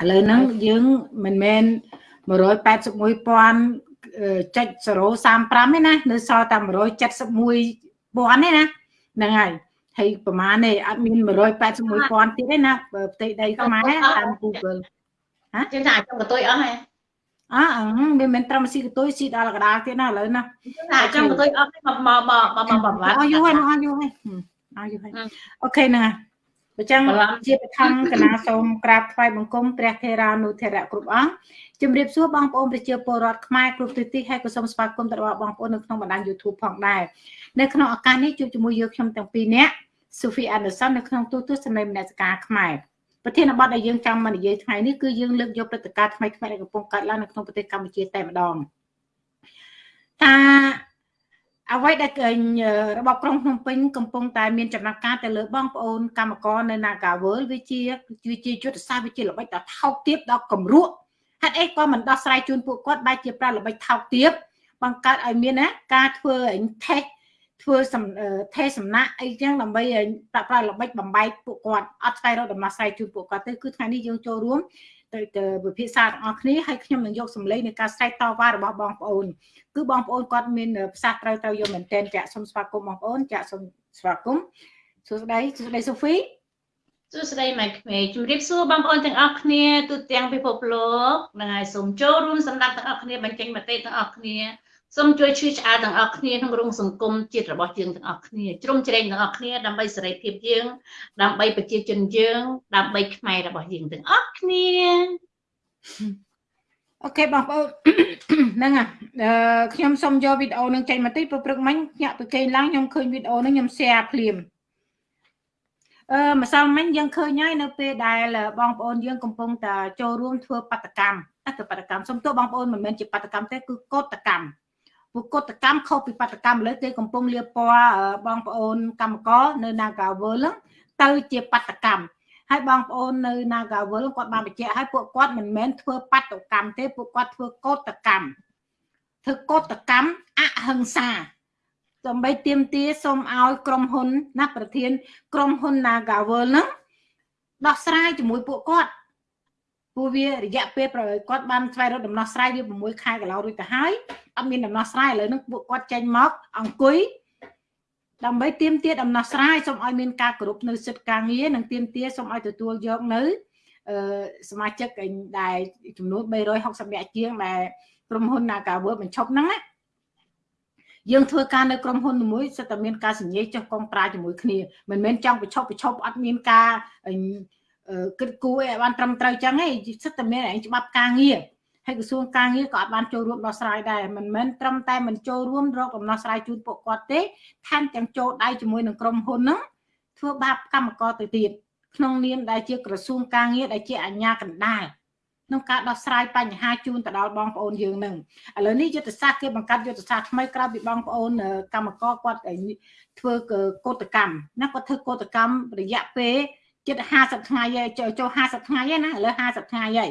ឥឡូវហ្នឹងយើងមិនមែន181,000ចុច035ទេណានៅសល់តែ171,000ទេណាហ្នឹងហើយហើយប្រហែលនេះអត់មាន181,000ទៀតទេណាផ្ទៃដីខ្មែរតាម Google ហ៎យើងថាចង់កតុយអស់ហ៎អើវាមិនត្រឹមស៊ីកតុយស៊ីដល់កដាលទៀតណាឥឡូវណាថាចង់កតុយអស់មកមកមកមកមកអស់យូរហើយអស់យូរហើយអស់យូរហើយអូខេណា អញ្ចឹងជាបឋមកណាសូមក្រាបថ្វាយបង្គំព្រះថេរានុថេរៈគ្រប់អង្គជំរាបសួរបងប្អូនប្រជាពលរដ្ឋខ្មែរគ្រប់ទិសទីហើយក៏សូមស្វាគមន៍ទៅដល់បងប្អូននៅក្នុងបណ្ដាញ YouTube ផងដែរនៅក្នុងឱកាសនេះជួបជាមួយយើងខ្ញុំទាំងពីរនាក់ Sophie Anderson នៅក្នុងទូទស្សនីយមនសិការខ្មែរប្រធានបទដែលយើងចង់មកនិយាយថ្ងៃនេះគឺយើងលើកយកព្រឹត្តិការណ៍ថ្មីថ្មីដែលកំពុងកើតឡើងនៅក្នុងប្រទេសកម្ពុជាតែម្ដងថា អ្វីដែលរបបក្រុងភ្នំពេញកំពុងតែមានចំណាត់ការទៅលើបងប្អូនកម្មករនៅ Nagawal វាជាវាជាយុទ្ធសាស្ត្រវាជាល្បិចដ៏ថោកទាបដ៏កម្រក់ហេតុអីក៏មិនដោះស្រាយជូនពួកគាត់បែរជាប្រើល្បិចថោកទាបបង្កើតឲ្យមានណាការធ្វើអញថេសធ្វើថេសំណាក់អីចឹងដើម្បីប្រើប្រាស់ល្បិចបំបែកពួកគាត់អត់ស្វែងរកដំណោះស្រាយជូនពួកគាត់ទៅគឺថ្ងៃនេះយើងចូលរួម ទៅទៅវិភាសាទាំងអស់គ្នាហើយខ្ញុំនឹងយកសម្លេងនៃការស្រែកតវ៉ារបស់បងប្អូនគឺបងប្អូនគាត់មានផ្សះត្រូវត្រូវយកមែនទែនចាក់សូមស្វាគមន៍បងប្អូនចាក់សូមស្វាគមន៍សួស្តីសួស្តីសូហ្វីសួស្តីម៉ែក្មេងជំរាបសួរបងប្អូនទាំងអស់គ្នាទូទាំងពិភពលោកនឹងហើយសូមចូលរួមសម្រាប់ទាំងអស់គ្នាបញ្ចេញមតិទាំងអស់គ្នា សូមជួយជួយឆ្អាលទាំងអស់គ្នាក្នុងរងសង្គមជាតិរបស់យើងទាំងអស់គ្នាជ្រុំជ្រែងទាំងអស់គ្នាដើម្បីសេរីភាពយើង ដើម្បីប្រជាជនយើង ដើម្បីខ្មែររបស់យើងទាំងអស់គ្នាអូខេបងប្អូនហ្នឹងអឺខ្ញុំសូមយកវីដេអូនឹងចេញមកតិចព្រឹកមិញញាក់ទៅគេឡើងខ្ញុំឃើញវីដេអូនឹងខ្ញុំ share ភ្លាមអឺម្សិលមិញយើងឃើញហើយនៅពេលដែលបងប្អូនយើងកំពុងតែចូលរួមធ្វើបដកម្មទៅបដកម្មសុំទោសបងប្អូនមិនមែនជាបដកម្មទេគឺកោតកម្ម ពួកកតកម្មខុសពីបដកម្មលើគេកំពុងលៀបពណ៌បងប្អូនកម្មករនៅ Nagawal ទៅជាបដកម្មហើយបងប្អូននៅ Nagawal គាត់បានបញ្ជាក់ឲ្យពួកគាត់មិនមែនធ្វើបដកម្មទេពួកគាត់ធ្វើកតកម្មធ្វើកតកម្មអហិង្សាដើម្បីទៀមទាសូមឲ្យក្រុមហ៊ុនណាប្រធាន ក្រុមហ៊ុន Nagawal ហ្នឹងដោះស្រាយជាមួយពួកគាត់ ព្រោះវារយៈពេលប្រគាត់បានស្វែងរកដំណោះស្រាយវា6ខែកន្លងរួចទៅហើយអត់មានដំណោះស្រាយឥឡូវហ្នឹងពួកគាត់ចេញមកអង្គុយដើម្បីទៀមទាដំណោះស្រាយសូមឲ្យមានការគោរពនៅសិទ្ធិការងារនិងទៀមទាសូមឲ្យទទួលយកនៅអឺសមាជិកដែលចំនួន360នាក់ជាងដែលក្រុមហ៊ុន Nagaworld បញ្ឈប់ហ្នឹងណាយើងធ្វើការនៅក្រុមហ៊ុនមួយសិតតែមានការសញ្ញេចុះកងប្រាជាមួយគ្នាមិនមែនចង់ប្រឈប់ប្រឈប់អត់មានការ គិតគូរអីឲ្យបានត្រឹមត្រូវចឹងឯងសិតតែមានឯងច្បាប់ការងារហើយក្រសួងការងារក៏អត់បានចូលរួមដោះស្រាយដែរមិនមែនត្រឹមតែមិនចូលរួមរកដំណោះស្រាយជូនពួកគាត់ទេថែមទាំងចូលដៃជាមួយនឹងក្រុមហ៊ុនហ្នឹងធ្វើបាបកម្មករទៅទៀតក្នុងនាមដែលជាក្រសួងការងារដែលជាអាជ្ញាកណ្ដាលក្នុងការដោះស្រាយបញ្ហាជូនទៅដល់បងប្អូនយើងនឹងឥឡូវនេះយុទ្ធសាស្ត្រគេបង្កើតយុទ្ធសាស្ត្រថ្មីក្រៅពីបងប្អូនកម្មករគាត់ធ្វើកោតកម្មណាគាត់ធ្វើកោតកម្មរយៈពេល ជិត50ថ្ងៃហើយចូល50ថ្ងៃហើយណាឥឡូវ50ថ្ងៃហើយ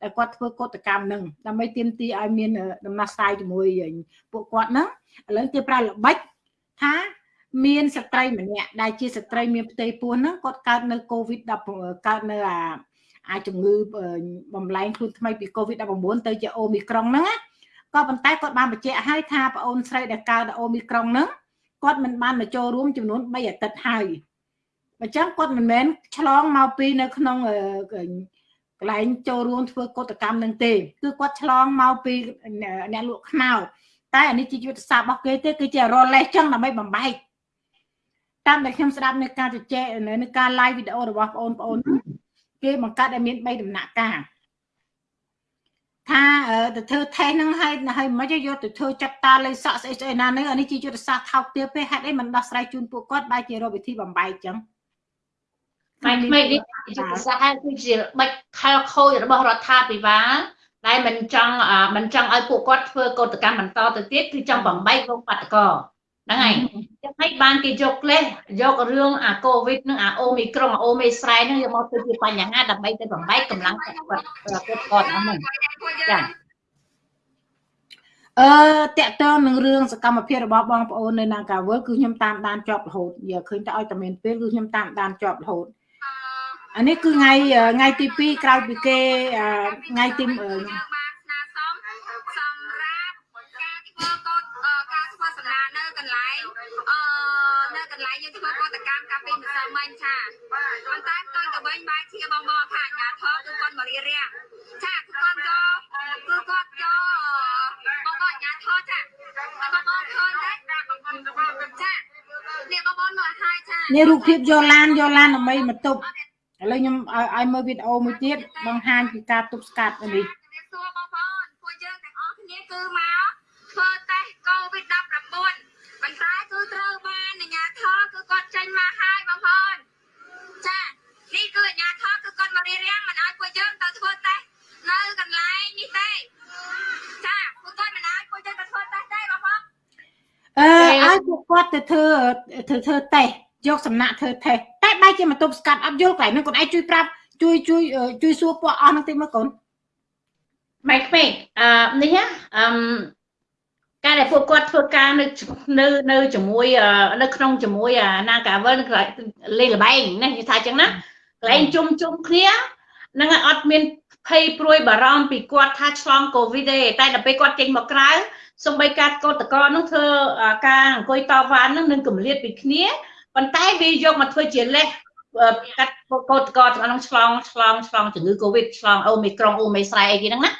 តែគាត់ធ្វើកតកម្មនឹងដើម្បីទាមទារឲ្យមានដំណោះស្រាយជាមួយពួកគាត់ហ្នឹងឥឡូវគេប្រើល្បិចថាមានស្ត្រីម្នាក់ដែលជាស្ត្រីមានផ្ទៃពោះហ្នឹងគាត់កើតនៅ COVID 10កើតនៅអាអាចជំងឺបំលែងខ្លួនថ្មីពី COVID-19 ទៅជាអូមីក្រុងហ្នឹងក៏ប៉ុន្តែគាត់បានបញ្ជាក់ឲ្យថាប្អូនស្រីដែលកើតអូមីក្រុងហ្នឹងគាត់មិនបានមកចូលរួមចំនួន3អាទិត្យហើយ អញ្ចឹងគាត់មិនមែនឆ្លងមកពីនៅក្នុងកន្លែងចូលរួមធ្វើកតកម្មនឹងទេគឺគាត់ឆ្លងមកពីអ្នកលក់ខ្នោតែអានេះជាយុទ្ធសាស្ត្ររបស់គេទេគឺជារលេសចឹងដើម្បីបំបែកតាមដែលខ្ញុំស្ដាប់នៅការជជែកនៅការ live វីដេអូរបស់បងប្អូនគេបង្កើតឲ្យមាន3ដំណាក់កាលថាទៅធ្វើថេសហ្នឹងហើយហើយមិនយកទៅធ្វើចាត់តាលេខសក់ស្អីស្អីណានេះអានេះជាយុទ្ធសាស្ត្រថោកទាបទេហេតុអីមិនដោះស្រាយជូនពួកគាត់បែរជារកវិធីបំបែកចឹង ផ្នែកថ្មីនេះយុទ្ធសាស្ត្រគឺជាបិចខែលខូចរបស់រដ្ឋាភិបាលដែលមិនចង់មិនចង់ឲ្យពួកគាត់ធ្វើកតកម្មបន្តទៅទៀតគឺចង់បំបែកវងបាតកោហ្នឹងហើយចឹងហើយបានគេយកលេសយករឿងអាកូវីដនឹងអាអូមីក្រុងអាអូមីស្រែនឹងយកមកធ្វើជាបញ្ហាដើម្បីទៅបំបែកកម្លាំងគាត់គាត់គាត់អស់ហ្នឹងចាអឺតកតងនឹងរឿងសកម្មភាពរបស់បងប្អូននៅ Nagawal គឺខ្ញុំតាមដានជាប់រហូតយកឃើញតែឲ្យតែមានពេលគឺខ្ញុំតាមដានជាប់រហូត អានេះគឺថ្ងៃថ្ងៃទី2ក្រោយពីគេថ្ងៃទីបានស្នើសុំសម្រាប់ការធ្វើកោតការធ្វើសំណានៅកន្លែងអឺនៅកន្លែងយើងធ្វើកោតកម្មកាលពីម្សិលមិញចាប៉ុន្តែផ្ទុយទៅវិញបែរជាបងមកថាអាញាធរគឺគាត់មករៀបរៀងចាគឺគាត់យកគឺគាត់យកបងអាញាធរចាបងបងឃើញទេចានេះបងបងមកហើយចានេះរូបភាពយកឡានយកឡានដើម្បីមកទប់ ឥឡូវខ្ញុំឲ្យឲ្យមើលវីដេអូមួយទៀតបង្ហាញពីការទប់ស្កាត់នេះជំរាបសួរបងប្អូនពួកយើងទាំងអស់គ្នាគឺមកធ្វើតេស្ត COVID-19 ប៉ុន្តែគឺត្រូវបានអាជ្ញាធរគឺគាត់ចេញមកហើយបងប្អូនចានេះគឺអាជ្ញាធរគឺគាត់មករៀបរៀងមិនឲ្យពួកយើងទៅធ្វើតេស្តនៅកន្លែងនេះទេចាពួកគាត់មិនឲ្យពួកយើងទៅធ្វើតេស្តទេបងប្អូនអឺឲ្យពួកគាត់ទៅធ្វើធ្វើធ្វើតេស្ត យកសំណាក់ធ្វើតេស្តតែបែរជាមកទប់ស្កាត់អត់យល់កន្លែងហ្នឹងគាត់ឯងជួយប្រាប់ជួយជួយជួយសួរពួកអស់ហ្នឹងតិចមើលកូនម៉ែក្មេងអឺនេះណាអឺការដែលពួកគាត់ធ្វើការនៅនៅនៅជាមួយនៅក្នុងជាមួយអានាកាវលនឹងលេងលបែងណានិយាយថាអញ្ចឹងណាកន្លែងជុំជុំគ្នានឹងអត់មានភ័យព្រួយបារម្ភពីគាត់ថាឆ្លងកូវីដទេតែដល់ពេលគាត់ចេញមកក្រៅសំបីការកោតកោនឹងធ្វើការអង្គុយតវ៉ានឹងនឹងកម្លៀតពីគ្នា ប៉ុន្តែវាយកមកធ្វើជាលេសកាត់កោតកោទាំងអស់ឆ្លងឆ្លងឆ្លងជំងឺកូវីដឆ្លងអូមីក្រុងអូមីស្រែអីគេហ្នឹងណា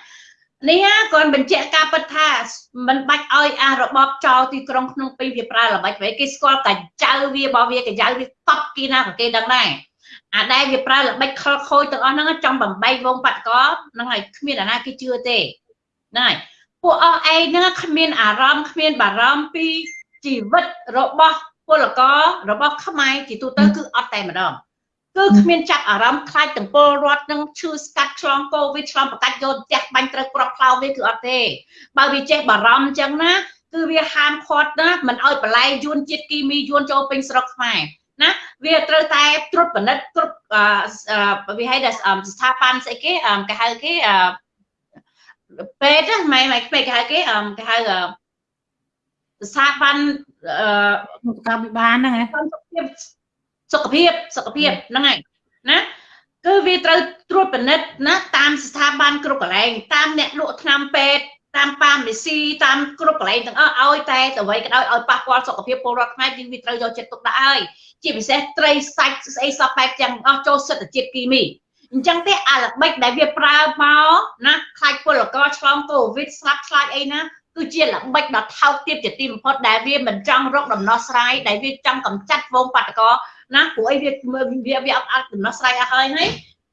នេះគាត់បញ្ជាក់ការពិតថាមិនបាច់ឲ្យអារបបចោលទីក្រុងក្នុងពេញវាប្រើល្បិចវិញគេស្គាល់កាចៅវារបស់វាកាចៅវាតប់គេណាក៏គេដឹងដែរអាដែលវាប្រើល្បិចខលខូចទាំងអស់ហ្នឹងចង់បំបីវងបាត់កហ្នឹងហើយគ្មានអាណាគេជឿទេហ្នឹងហើយពួកអស់ឯងហ្នឹងគ្មានអារម្មណ៍គ្មានបារម្ភពីជីវិតរបស់ ពលកររបស់ខ្មែរជាទូទៅគឺអត់តែម្ដងគឺគ្មានចាប់អារម្មណ៍ខ្លាចទាំងពលរដ្ឋនឹងឈឺស្កាត់ឆ្លងកូវីដឆ្លងប្រកាច់យកផ្ទះបាញ់ត្រូវក្របផ្លោវាគឺអត់ទេបើវាចេះបារម្ភអញ្ចឹងណាគឺវាហាមឃាត់ណាមិនឲ្យបន្លែយួនជាតិគីមីយួនចូលពេញស្រុកខ្មែរណាវាត្រូវតែត្រួតពិនិត្យគ្រប់វាហៅថាស្ថាប័នស្អីគេគេហៅគេពេទ្យហ្នឹងម៉ែម៉ែពេទ្យគេហៅគេគេហៅស្ថាប័ន អឺសុខភាពវិបាលហ្នឹងហ៎សុខភាពសុខភាពហ្នឹងហើយណាគឺវាត្រូវត្រួតពិនិត្យណាតាមស្ថាប័នគ្រប់កន្លែងតាមអ្នកលក់ថ្នាំពេទ្យតាមប៉ាមេស៊ីតាមគ្រប់កន្លែងទាំងអស់ឲ្យតែអ្វីក៏ដោយឲ្យប៉ះពាល់សុខភាពពលរដ្ឋខ្មែរយើងវាត្រូវយកចិត្តទុកដាក់ហើយជាពិសេសត្រីសាច់ស្អីសពបែបទាំងអស់ចូលសិទ្ធិជាតិគីមីអញ្ចឹងទេអាល្បិចដែលវាប្រើមកណាខ្លាចពលករឆ្លងកូវីដស្លាប់ខ្លាចអីណា គឺជាល្បិចដ៏ថោកទាបជាទីបំផុតដែលវាមិនចង់រកដំណោះស្រាយដែលវាចង់កម្ចាត់វងបាតកោណាព្រោះអីវាវាវាអត់អាចដំណោះស្រាយអស់ហើយហើយ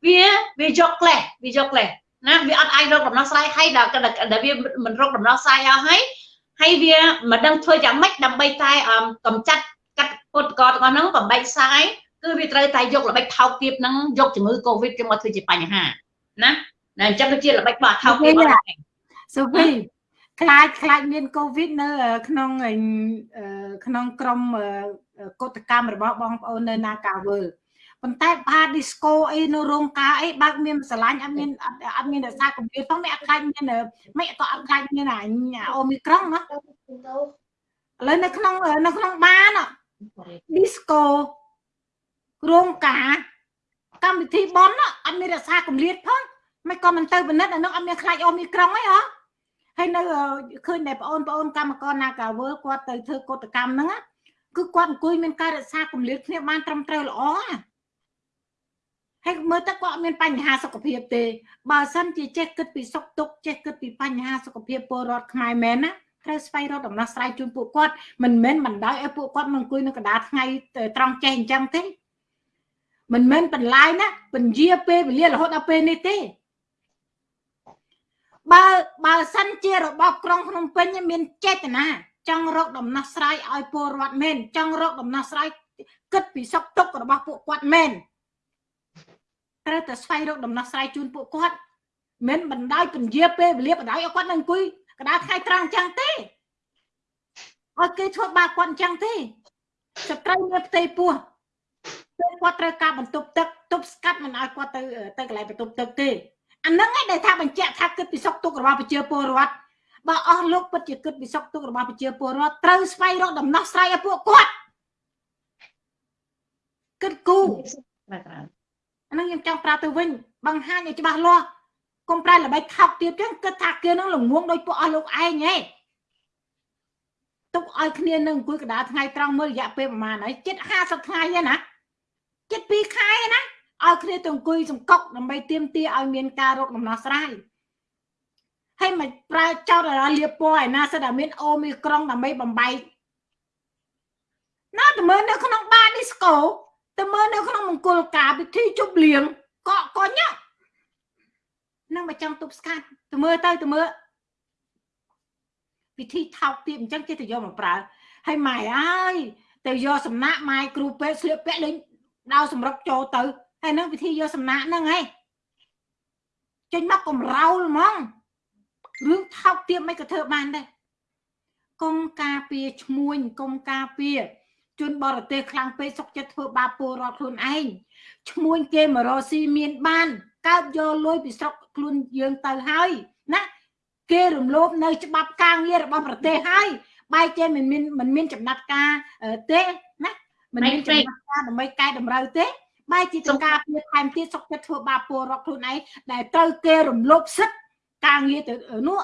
វាវាយកក្លេសវាយកក្លេសណាវាអត់អាចរកដំណោះស្រាយហើយដល់ដែលវាមិនរកដំណោះស្រាយអស់ហើយហើយវាមិនដឹងធ្វើយ៉ាងម៉េចដើម្បីតែកម្ចាត់កាត់ពុតកទាំងអស់ហ្នឹងបំបែកសាយគឺវាត្រូវតែយកល្បិចថោកទាបហ្នឹងយកជំងឺកូវីដទៅមកធ្វើជាបញ្ហាណាណាអញ្ចឹងគឺជាល្បិចរបស់ថោកទាបអត់សូវី ខ្លាចខ្លាចមានកូវីដនៅ ក្នុងក្នុងក្រុមកុតកម្មរបស់បងប្អូននៅនាការវើលប៉ុន្តែផាឌីស្កូអីនៅរោងការអីបើកមានស្រឡាញ់អត់មានអត់មានរសារកម្រិតផងមិនអត់ខ្លាចមានមិនក៏អត់ខ្លាចមានអាអូមីក្រុងណាឥឡូវនៅក្នុងនៅក្នុងបានឌីស្កូរោងការកម្មវិធីបនអត់មានរសារកម្រិតផងមិនក៏មិនទៅពិនិត្យអានោះអត់មានខ្លាចអូមីក្រុងអីហ៎ ហើយនៅឃើញតែបងប្អូនកម្មករនាការវើគាត់ទៅធ្វើកតកម្មហ្នឹងគឺគាត់អង្គុយមានការរក្សាគម្លាតគ្នាបានត្រឹមត្រូវល្អហើយមើលទៅគាត់អត់មានបញ្ហាសុខភាពទេបើសិនជាចេះគិតពីសុខទុក្ខចេះគិតពីបញ្ហាសុខភាពពលរដ្ឋខ្មែរមែនណាត្រូវស្វែងរកដំណោះស្រាយជូនពួកគាត់មិនមែនបណ្ដោយឲ្យពួកគាត់មកអង្គុយនៅកណ្ដាលថ្ងៃត្រង់ចេះអញ្ចឹងទេមិនមែនបន្លាយណាពញាពេលវេលារហូតដល់ពេលនេះទេ បើបើសិនជារបបក្រុងភ្នំពេញមានចេតនាចង់រកដំណោះស្រាយឲ្យពលរដ្ឋមែនចង់រកដំណោះស្រាយគិតពីសុខទុក្ខរបស់ពួកគាត់មែនត្រូវតែស្វែងរកដំណោះស្រាយជូនពួកគាត់មិនបណ្ដោយពញាពេលវេលាបណ្ដោយឲ្យគាត់នឹងអង្គុយកណ្ដាលថ្ងៃត្រង់អញ្ចឹងទេឲ្យគេធ្វើបាបគាត់អញ្ចឹងទេសត្រូវមានផ្ទៃពោះពួកគាត់ត្រូវការបន្ទប់ទឹកទប់ស្កាត់មិនឲ្យគាត់ទៅទៅកន្លែងបន្ទប់ទឹកទេ អាហ្នឹងឯងដែលថាបញ្ជាក់ថាគិតពីសុខទុក្ខរបស់ប្រជាពលរដ្ឋបើអស់លោកពិតជាគិតពីសុខទុក្ខរបស់ប្រជាពលរដ្ឋត្រូវស្វែងរកដំណោះស្រាយឲ្យពួកគាត់គិតគូអាហ្នឹងខ្ញុំចង់ប្រាប់ទៅវិញបង្ហាញឲ្យច្បាស់លាស់កុំប្រែល្បិចថោកទៀតចឹងគិតថាគេនឹងល្ងងដោយពួកអស់លោកឯងហ៎ទុកឲ្យគ្នានឹងអង្គុយកណ្ដាលថ្ងៃត្រង់មើលរយៈពេលប្រហែលហើយចិត្ត50ថ្ងៃហ្នឹងណាចិត្ត2ខែណា ឲ្យគ្នាទៅអង្គុយសង្កុកដើម្បីទៀមទាឲ្យមានការរកដំណោះស្រាយហើយមិនប្រើចោតឲ្យលៀបពណ៌ឯណាសិតតែមានអូមីក្រុងដើម្បីបំបែកណាទៅមើលនៅក្នុងបាតឌីស្កូទៅមើលនៅក្នុងមង្គលការពិធីជប់លៀងកក់កញនឹងមកចង់ទប់ស្កាត់ទៅមើលទៅទៅមើលពិធីថោកទាបអញ្ចឹងគេទៅយកមកប្រើហើយម៉ែអើយទៅយកសំណាក់ម៉ែគ្រូពេទ្យស្លៀកពាក់លេងដៅសម្រុកចូលទៅ ហើយនឹងពិធីយកសំណាក់ហ្នឹងហីចេញមកកំរោលហ្មងរឿងថោកទាបមិនក៏ធ្វើបានដែរកុំការពារឈ្មួញកុំការពារជនបរទេសខ្លាំងពេកសុកចិត្តធ្វើបាបពលរដ្ឋខ្លួនឯងឈ្មួញគេមករកស៊ីមានបានកើតយកលុយពីស្រុកខ្លួនយើងទៅហើយណាគេរំលោភនៅច្បាប់ការងាររបស់ប្រទេសហើយបែរចេះមិនមានមិនមានចំណាត់ការទេណាមិនមានចំណាត់ការដើម្បីកែតម្រូវទេ បែរជាចង្ការពីថែមទៀតសុកចិត្តធ្វើបាបពលរដ្ឋខ្លួនឯងដែលត្រូវគេរំលោភសិទ្ធិការងារទៅនោះ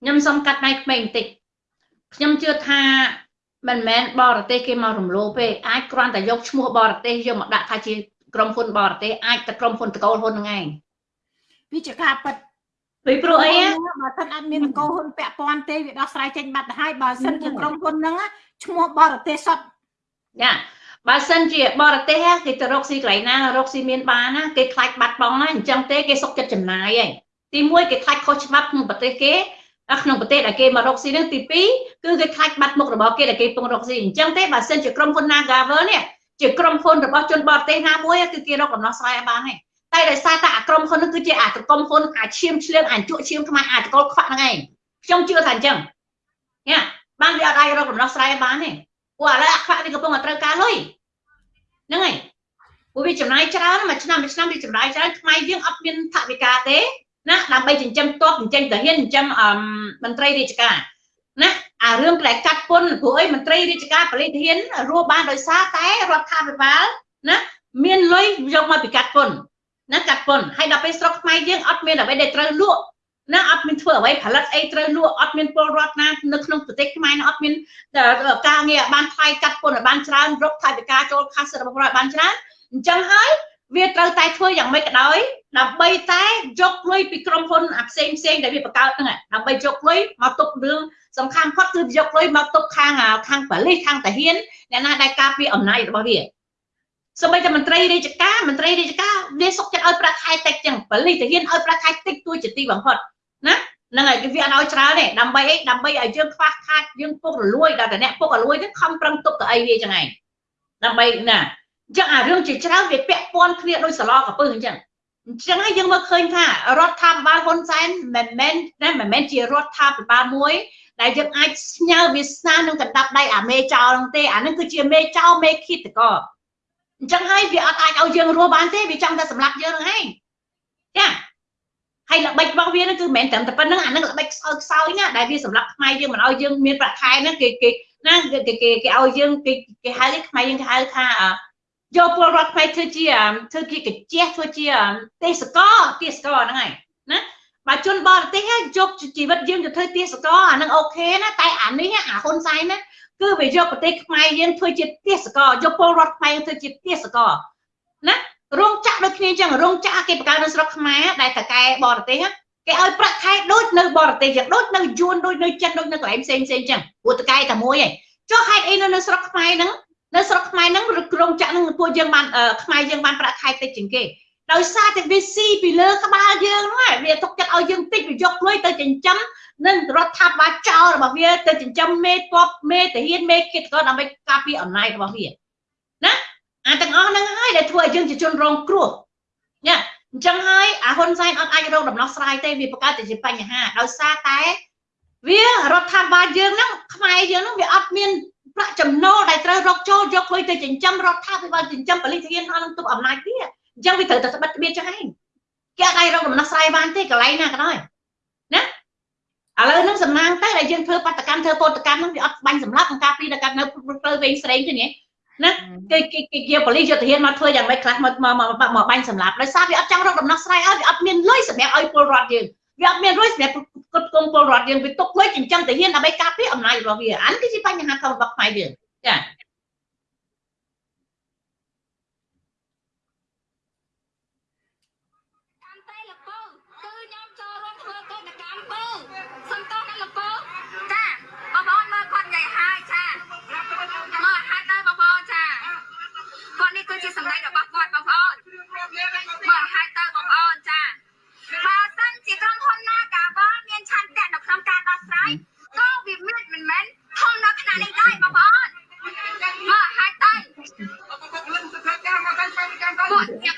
ខ្ញុំសុំកាត់ដៃក្មេងបន្តិចខ្ញុំជឿថាមិនមែនបរទេសគេមករំលោភទេអាចគ្រាន់តែយកឈ្មោះបរទេសយកមកដាក់ថាជាក្រុមហ៊ុនបរទេសអាចតែក្រុមហ៊ុនតកូលហ៊ុនហ្នឹងឯងវាជាការប៉ັດពីព្រោះអីបើសិនអត់មានតកូលហ៊ុនពាក់ព័ន្ធទេវាដោះស្រាយចេញបាត់ទៅហើយបើសិនជាក្រុមហ៊ុនហ្នឹងឈ្មោះបរទេសសុទ្ធយ៉ា បើសិនជាបរទេសគេទៅរកស៊ីកន្លែងណារកស៊ីមានបានណាគេខ្លាចបាត់បង់ណាអញ្ចឹងទេគេសុកចិត្តចំណាយឯងទី1គេខ្លាចខុសច្បាប់ក្នុងប្រទេសគេក្នុងប្រទេសដែលគេមករកស៊ីនឹងទី2គឺគេខ្លាចបាត់មុខរបស់គេដែលគេពងរកស៊ីអញ្ចឹងទេបើសិនជាក្រុមហ៊ុន Nagavel នេះជាក្រុមហ៊ុនរបស់ជនបរទេសណាមួយគឺគេរកដំណោះស្រាយបានទេតែដោយសារតែអាក្រុមហ៊ុននឹងគឺជាអាក្រុមហ៊ុនអាឈាមឆ្លៀងអាជក់ឈាមខ្មែរអាចកលខ្វាក់ហ្នឹងឯងខ្ញុំជឿថាអញ្ចឹងញ៉ាបានវាអត់អាចរកដំណោះស្រាយបានទេ ព្រោះឥឡូវអាខ្វាក់វាកំពុងតែត្រូវការលុយហ្នឹងហើយពួកវាចំណាយច្រើនមួយឆ្នាំមួយឆ្នាំវាចំណាយច្រើនខ្មែរយើងអត់មានថវិកាទេណាដើម្បីចិញ្ចឹមតបចិញ្ចឹមតាហ៊ានចិញ្ចឹមមន្ត្រីរាជការណាអារឿងដែលកាត់ពុនព្រោះអីមន្ត្រីរាជការបរិធានរស់បានដោយសារតែរដ្ឋាភិបាលណាមានលុយយកមកពីកាត់ពុនណាកាត់ពុនហើយដល់ពេលស្រុកខ្មែរយើងអត់មានអ្វីដែលត្រូវលក់ ណាអត់មានធ្វើអ្វីផលិតអីត្រូវលក់អត់មានពលរដ្ឋណានៅក្នុងប្រទេសខ្មែរអត់មានការងារបានថ្លៃកាត់ពុនឲ្យបានច្រើនរកថវិកាចូលខាសរបស់រដ្ឋបានច្រើនអញ្ចឹងហើយវាត្រូវតែធ្វើយ៉ាងម៉េចក៏ដោយដើម្បីតែយកលុយពីក្រុមហ៊ុនអាផ្សេងផ្សេងដែលវាបង្កើតហ្នឹងដើម្បីយកលុយមកទុករឿងសំខាន់ផុតគឺយកលុយមកទុកខាងខាងប៉ូលីសខាងតាហ៊ានអ្នកណាដែលការពារអំណាចរបស់វាសូម្បីតែមន្ត្រីរាជការមន្ត្រីរាជការវាសុកចិត្តឲ្យប្រាក់ខែតិចចឹងប៉ូលីសតាហ៊ានឲ្យប្រាក់ខែតិចទួជាទីបំផុត ណាហ្នឹងហើយវាអត់ឲ្យច្រើនទេដើម្បីអីដើម្បីឲ្យយើងខ្វះខាតយើងពុករលួយដល់តែអ្នកពុករលួយទៅខំប្រឹងទុកទៅអីវាចឹងឯងដើម្បីណាអញ្ចឹងអារឿងជាច្រើនវាពាក់ព័ន្ធគ្នាដោយសឡកពើអញ្ចឹងអញ្ចឹងហើយយើងមើលឃើញថារដ្ឋាភិបាលហ៊ុនសែនមិនមែនណាមិនមែនជារដ្ឋាភិបាលមួយដែលយើងអាចស្ញើវាសនានឹងកណ្ដាប់ដៃអាមេចោលហ្នឹងទេអានឹងគឺជាមេចោលមេឃាតកអញ្ចឹងហើយវាអត់អាចឲ្យយើងរស់បានទេវាចង់តែសម្លាប់យើងហ្នឹងឯងចា ហើយល្បិចរបស់វាហ្នឹងគឺមិនមែនត្រឹមតែប៉ុណ្្នឹងអានឹងល្បិចខ្សោយខ្សោយណាដែលវាសម្រាប់ខ្មែរយើងមិនឲ្យយើងមានប្រាក់ខែហ្នឹងគេគេណាគេគេគេឲ្យយើងគេគេហៅខ្មែរយើងគេហៅថាយកពលរដ្ឋខ្មែរធ្វើជាធ្វើជាកាជះធ្វើជាទេសកលទេសកលហ្នឹងហើយណាបើជនបរទេសយកជីវិតយើងទៅធ្វើទេសកលអាហ្នឹងអូខេណាតែអានេះអាហ៊ុនសែនណាគឺវាយកប្រទេសខ្មែរយើងធ្វើជាទេសកលយកពលរដ្ឋខ្មែរធ្វើជាទេសកលណា រោងចក្រដូចគ្នាអញ្ចឹងរោងចក្រគេបង្កើតនៅស្រុកខ្មែរដែលតកែបរទេសគេឲ្យប្រាក់ខែដូចនៅបរទេសអញ្ចឹងដូចនៅយួនដូចនៅចិនដូចនៅកន្លែងផ្សេងផ្សេងអញ្ចឹងព្រោះតកែតែមួយឯងចុះហេតុអីនៅស្រុកខ្មែរហ្នឹងនៅស្រុកខ្មែរហ្នឹងក្រុងចាក់ហ្នឹងពួកយើងបានខ្មែរយើងបានប្រាក់ខែតិចជាងគេដោយសារតែវាស៊ីពីលើក្បាលយើងហ្នឹងវាទុកចិត្តឲ្យយើងតិចវាយកលុយទៅចិញ្ចឹមនឹងរដ្ឋាភិបាលចោលរបស់វាទៅចិញ្ចឹមមេតបមេតាហ៊ានមេគិតក៏ដើម្បីការពារអំណាចរបស់វាណា អាទាំងអស់ហ្នឹងហើយដែលធ្វើឲ្យយើងជាជនរងគ្រោះណាអញ្ចឹងហើយអាហ៊ុនសែនអត់អាចរកដំណោះស្រាយទេវាបង្កើតតែជាបញ្ហាដោយសារតែវារដ្ឋាភិបាលយើងហ្នឹងខ្មែរយើងហ្នឹងវាអត់មានប្រាក់ចំណូលដែលត្រូវរកចូលយកលុយទៅចិញ្ចឹមរដ្ឋាភិបាលចិញ្ចឹមពលិធានអស់នឹងទុកអំណាចវាអញ្ចឹងវាត្រូវតែស្បិតទ្បៀតចឹងឯងគេអត់អាចរកដំណោះស្រាយបានទេកន្លែងណាក៏ដោយណាឥឡូវហ្នឹងសំណាងតែដែលយើងធ្វើបដកម្មធ្វើពលកម្មហ្នឹងវាអត់បាញ់សម្លាប់ក្នុងការពីដល់កាត់នៅផ្លូវវែងស្រេងទេនេះ ណាគេគេគេយកប៉ូលីសយកទាហានមកធ្វើយ៉ាងម៉េចខ្លះមកមកមកបាញ់សម្លាប់ដោយសារវាអត់ចង់រកដំណោះស្រាយឲ្យវាអត់មានលុយសម្រាប់ឲ្យពលរដ្ឋយើងវាអត់មានលុយសម្រាប់គ្រប់គ្រងពលរដ្ឋយើងវាទុកលុយចិញ្ចឹមទាហានដើម្បីការពារអំណាចរបស់វាអានគឺជាបញ្ហាធំរបស់ខ្មែរយើងចា នេះគឺជាសម្ដីរបស់គាត់បងប្អូនមើលហើយទៅបងប្អូនចាបើសិនជាក្រុមហ៊ុនណាកាវលមានឆន្ទៈនៅក្នុងការដោះស្រាយក៏វាមានមិនមែនធំនៅខណៈនេះដែរបងប្អូនមើលហើយទៅពួកខ្ញុំ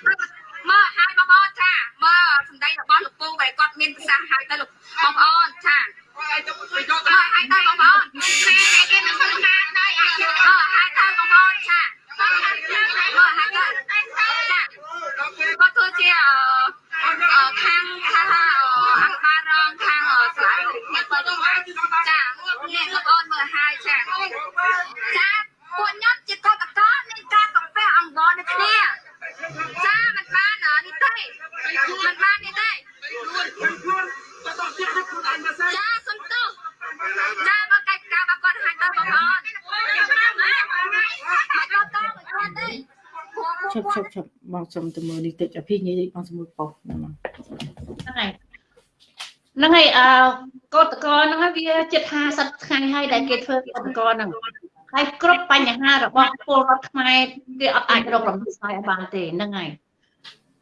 មើលហើយបងប្អូនចាមើលសម្ដីរបស់លោកពូបែរគាត់មានប្រសាសន៍ហើយទៅលោកបងប្អូនចាមើលហើយទៅបងប្អូនគេមិនធ្វើការដែរអាចមើលហើយទៅបងប្អូនចាមើលហើយទៅចា គាត់គឺជាអឺខាងខាងអង្គការរងខាងស្លាយនេះបើចានេះលោកអូនមើលហើយចាចាពួកខ្ញុំជាកតកតមានការកំពះអង្វរនៅគ្នាចាមិនបាននេះទេមិនបាននេះទេចាសំទោសចា ឈប់ឈប់ឈប់បងសុំទៅមើលនេះតិចអភិនិយាយបងសុំមើលប៉ុស្តិ៍ហ្នឹងមកហ្នឹងហើយហ្នឹងហើយអឺកោតកលហ្នឹងហើយវាជិត50ថ្ងៃហើយដែលគេធ្វើកោតកលហ្នឹងហើយគ្រប់បញ្ហារបស់ពលរដ្ឋខ្មែរគេអត់អាចរកដំណោះស្រាយឲ្យបានទេហ្នឹងហើយ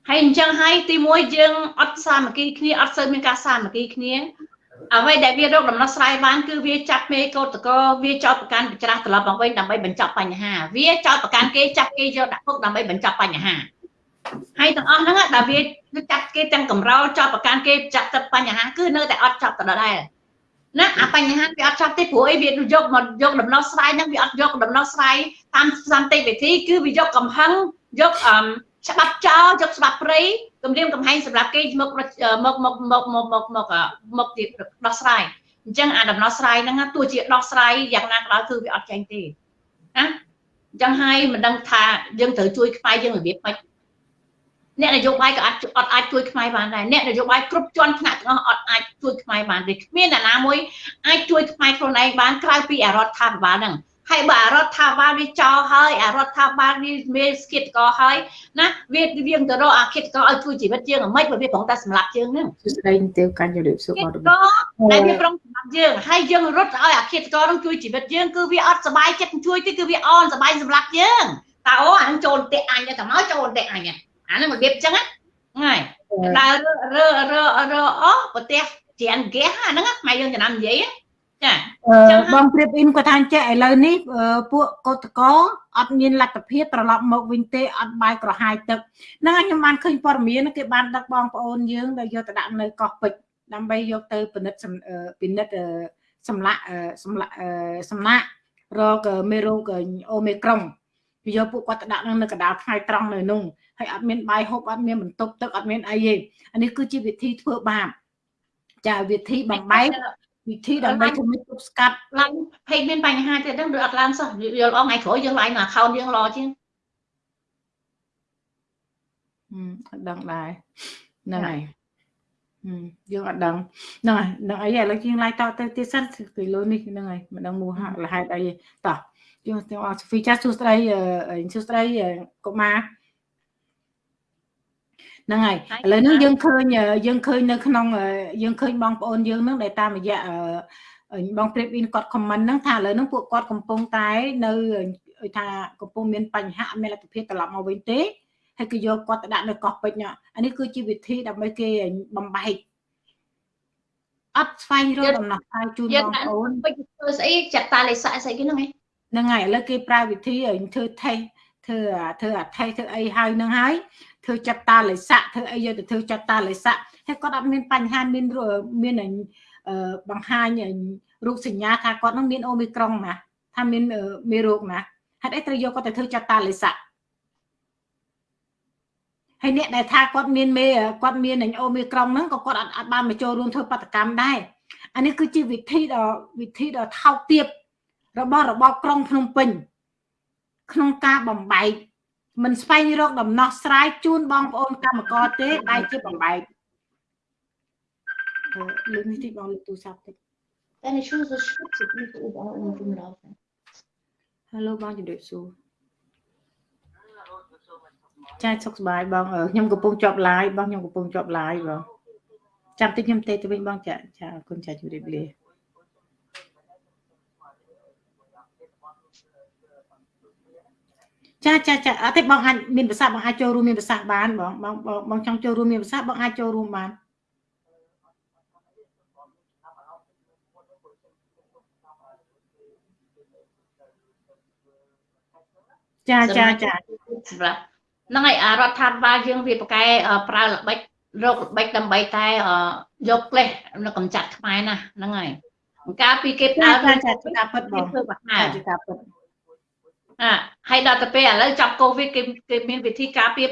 ហើយអញ្ចឹងហើយទីមួយយើងអត់សាមគ្គីគ្នាអត់សូវមានការសាមគ្គីគ្នា អ្វីដែលវារកដំណោះស្រាយបានគឺវាចាប់មេកោតកលវាចោតប្រកាន់ច្រាស់ត្រឡប់មកវិញដើម្បីបញ្ចប់បញ្ហា វាចោតប្រកាន់គេចាប់គេយកដាក់គុកដើម្បីបញ្ចប់បញ្ហាហើយទាំងអស់ហ្នឹងដែលវាចាត់គេទាំងកំរោលចោតប្រកាន់គេចាត់ទឹកបញ្ហាគឺនៅតែអត់ចប់ដដែលណាអាបញ្ហាវាអត់ចប់ទេព្រោះអីវាយកមកយកដំណោះស្រាយហ្នឹងវាអត់យកដំណោះស្រាយតាមសន្តិវិធីគឺវាយកកំហឹងយកអឺ ច្បាប់ចោលយកច្បាប់ព្រៃគម្រាមកំហែងសម្រាប់គេមកមកមកមកមកមកមកមកទីដោះស្រាយអញ្ចឹងអាដំណោះស្រាយហ្នឹងទោះជាដោះស្រាយយ៉ាងណាក៏ដោយគឺវាអត់ចេញទេណាអញ្ចឹងហើយមិនដឹងថាយើងត្រូវជួយខ្មែរយើងរបៀបម៉េចអ្នកនយោបាយក៏អត់អត់អាចជួយខ្មែរបានដែរអ្នកនយោបាយគ្រប់ជាន់ថ្នាក់ទាំងអស់អត់អាចជួយខ្មែរបានទេគ្មានអ្នកណាមួយអាចជួយខ្មែរខ្លួនឯងបានក្រៅពីអារដ្ឋាភិបាលហ្នឹង ហើយបើអារដ្ឋាភិបាលវាចោលហើយអារដ្ឋាភិបាលវាមានស្គិតកហើយណាវាវាទៅរកអាគិតកឲ្យជួយជីវិតយើងអាម៉េចបើវាប្រងតែសម្លាប់យើងហ្នឹងសួស្ដីទៅកាន់ជំរាបសួរគិបងតរបកដែលវាប្រងសម្លាប់យើងហើយយើងរត់ឲ្យអាគិតកនឹងជួយជីវិតយើងគឺវាអត់សុបាយចិត្តជួយទេគឺវាអន់សុបាយសម្លាប់យើងតើអូអានឹងចូលផ្ទះអញទៅមកចូលផ្ទះអញអានឹងរបៀបអញ្ចឹងហ្នឹងដើររើរើរើអូប្រទេសច្រានហ្គាសអាហ្នឹងខ្មែរយើងចំណាំនិយាយ ចាអឺបងព្រៀបអ៊ីនគាត់ថាចេះឥឡូវនេះពួកកោតកោអត់មានលទ្ធភាពត្រឡប់មកវិញទេអត់បាយក្រហាយទឹកហ្នឹងហើយខ្ញុំបានឃើញព័ត៌មានគេបានដឹកបងប្អូនយើងដែលយកទៅដាក់នៅកោះពេជ្រដើម្បីយកទៅពិនិត្យពិនិត្យសម្លាក់សម្លាក់សម្លាក់រកមេរោគអូមីក្រុងវាយកពួកគាត់ទៅដាក់នៅកណ្ដាលថ្ងៃត្រង់នៅនោះហើយអត់មានបាយហូបអត់មានបន្ទប់ទឹកអត់មានអីទេអានេះគឺជាវិធីធ្វើបាបចាវិធីបំបែក វិធីដើម្បីធ្វើឲ្យទប់ស្កាត់ឡើងពេកមានបញ្ហាទៀតហ្នឹងឬអត់ឡើងសោះយល់អងថ្ងៃក្រោយយើងឡើងមក account យើងរជាងអត់ដឹងដែរហ្នឹងហើយយើងអត់ដឹងហ្នឹងហើយដឹងអីឥឡូវយើងឡាយតទៅទៀតសិនពីលើនេះហ្នឹងហើយមិនដឹងមូលហេតុអីតោះយើងទាំងអស់សូហ្វីចាសួស្ដីសួស្ដីកុមារ ហ្នឹងហើយឥឡូវនេះយើងឃើញយើងឃើញនៅក្នុងយើងឃើញបងប្អូនយើងហ្នឹងដែលតាមរយៈបងព្រៀបអ៊ីនគាត់ comment ហ្នឹងថាឥឡូវហ្នឹងពួកគាត់កំពុងតែនៅថាកំពុងមានបញ្ហាមានលទ្ធភាពត្រឡប់មកវិញទេហើយគឺយកគាត់ទៅដាក់នៅកោះពេជ្រអានេះគឺជាវិធីដើម្បីគេបំបែកអត់ស្វែងរកដំណោះស្រាយជូនបងប្អូនពេជ្រធ្វើស្អីចាត់តាលេខស្អីគេហ្នឹងឯងហ្នឹងហើយឥឡូវគេប្រើវិធីធ្វើថេសធ្វើធ្វើអាថេសធ្វើអីហើយហ្នឹងហើយ ធ្វើចាត់តាលេស័កធ្វើអីយកទៅធ្វើចាត់តាលេស័កហើយគាត់អត់មានបញ្ហាមានមានបង្ហាញរូបសញ្ញាថាគាត់នឹងមានអូមីក្រុងណាថាមានមេរោគណាហេតុអីត្រូវយកគាត់ទៅធ្វើចាត់តាលេស័កហើយអ្នកដែលថាគាត់មានមេគាត់មានអូមីក្រុងហ្នឹងក៏គាត់អត់អត់បានមកចូលរួមធ្វើបដកម្មដែរអានេះគឺជាវិធីដ៏វិធីដ៏ថោកទាបរបស់របបក្រុងភ្នំពេញក្នុងការបំបែក មិនស្វែងរកដំណោះស្រាយជូនបងប្អូនកម្មករទេបែរជាបំបែកលើកនេះតិចបងលើកទូរស័ព្ទតិច Deine Schuhe so schmutzig, nicht überall um rumlaufen. Hello បងជម្រាបសួរចាសុខសប្បាយបងអឺខ្ញុំកំពុងជាប់ live បងខ្ញុំកំពុងជាប់ live បងចាំតិចខ្ញុំទេទៅវិញបងចាចាអរគុណចាជម្រាបលា ចាចាចាអត់ទេបងអាចមានប្រសាសន៍បងអាចចូលរួមមានប្រសាសន៍បានបងបងបងចង់ចូលរួមមានប្រសាសន៍បងអាចចូលរួមបានចាចាចាសម្រាប់ហ្នឹងហើយអារដ្ឋាភិបាលយើងវាប្រកែប្រើល្បិចរកល្បិចដើម្បីតែយកផ្លេសនៅកំចាត់ខ្មែរណាហ្នឹងហើយកាលពីគេប្រើចាចាចាពិតបងធ្វើបហាចាចាពិត អាហើយដល់ទៅពេលឥឡូវចាប់កូវីដគេគេមានវិធីការពារ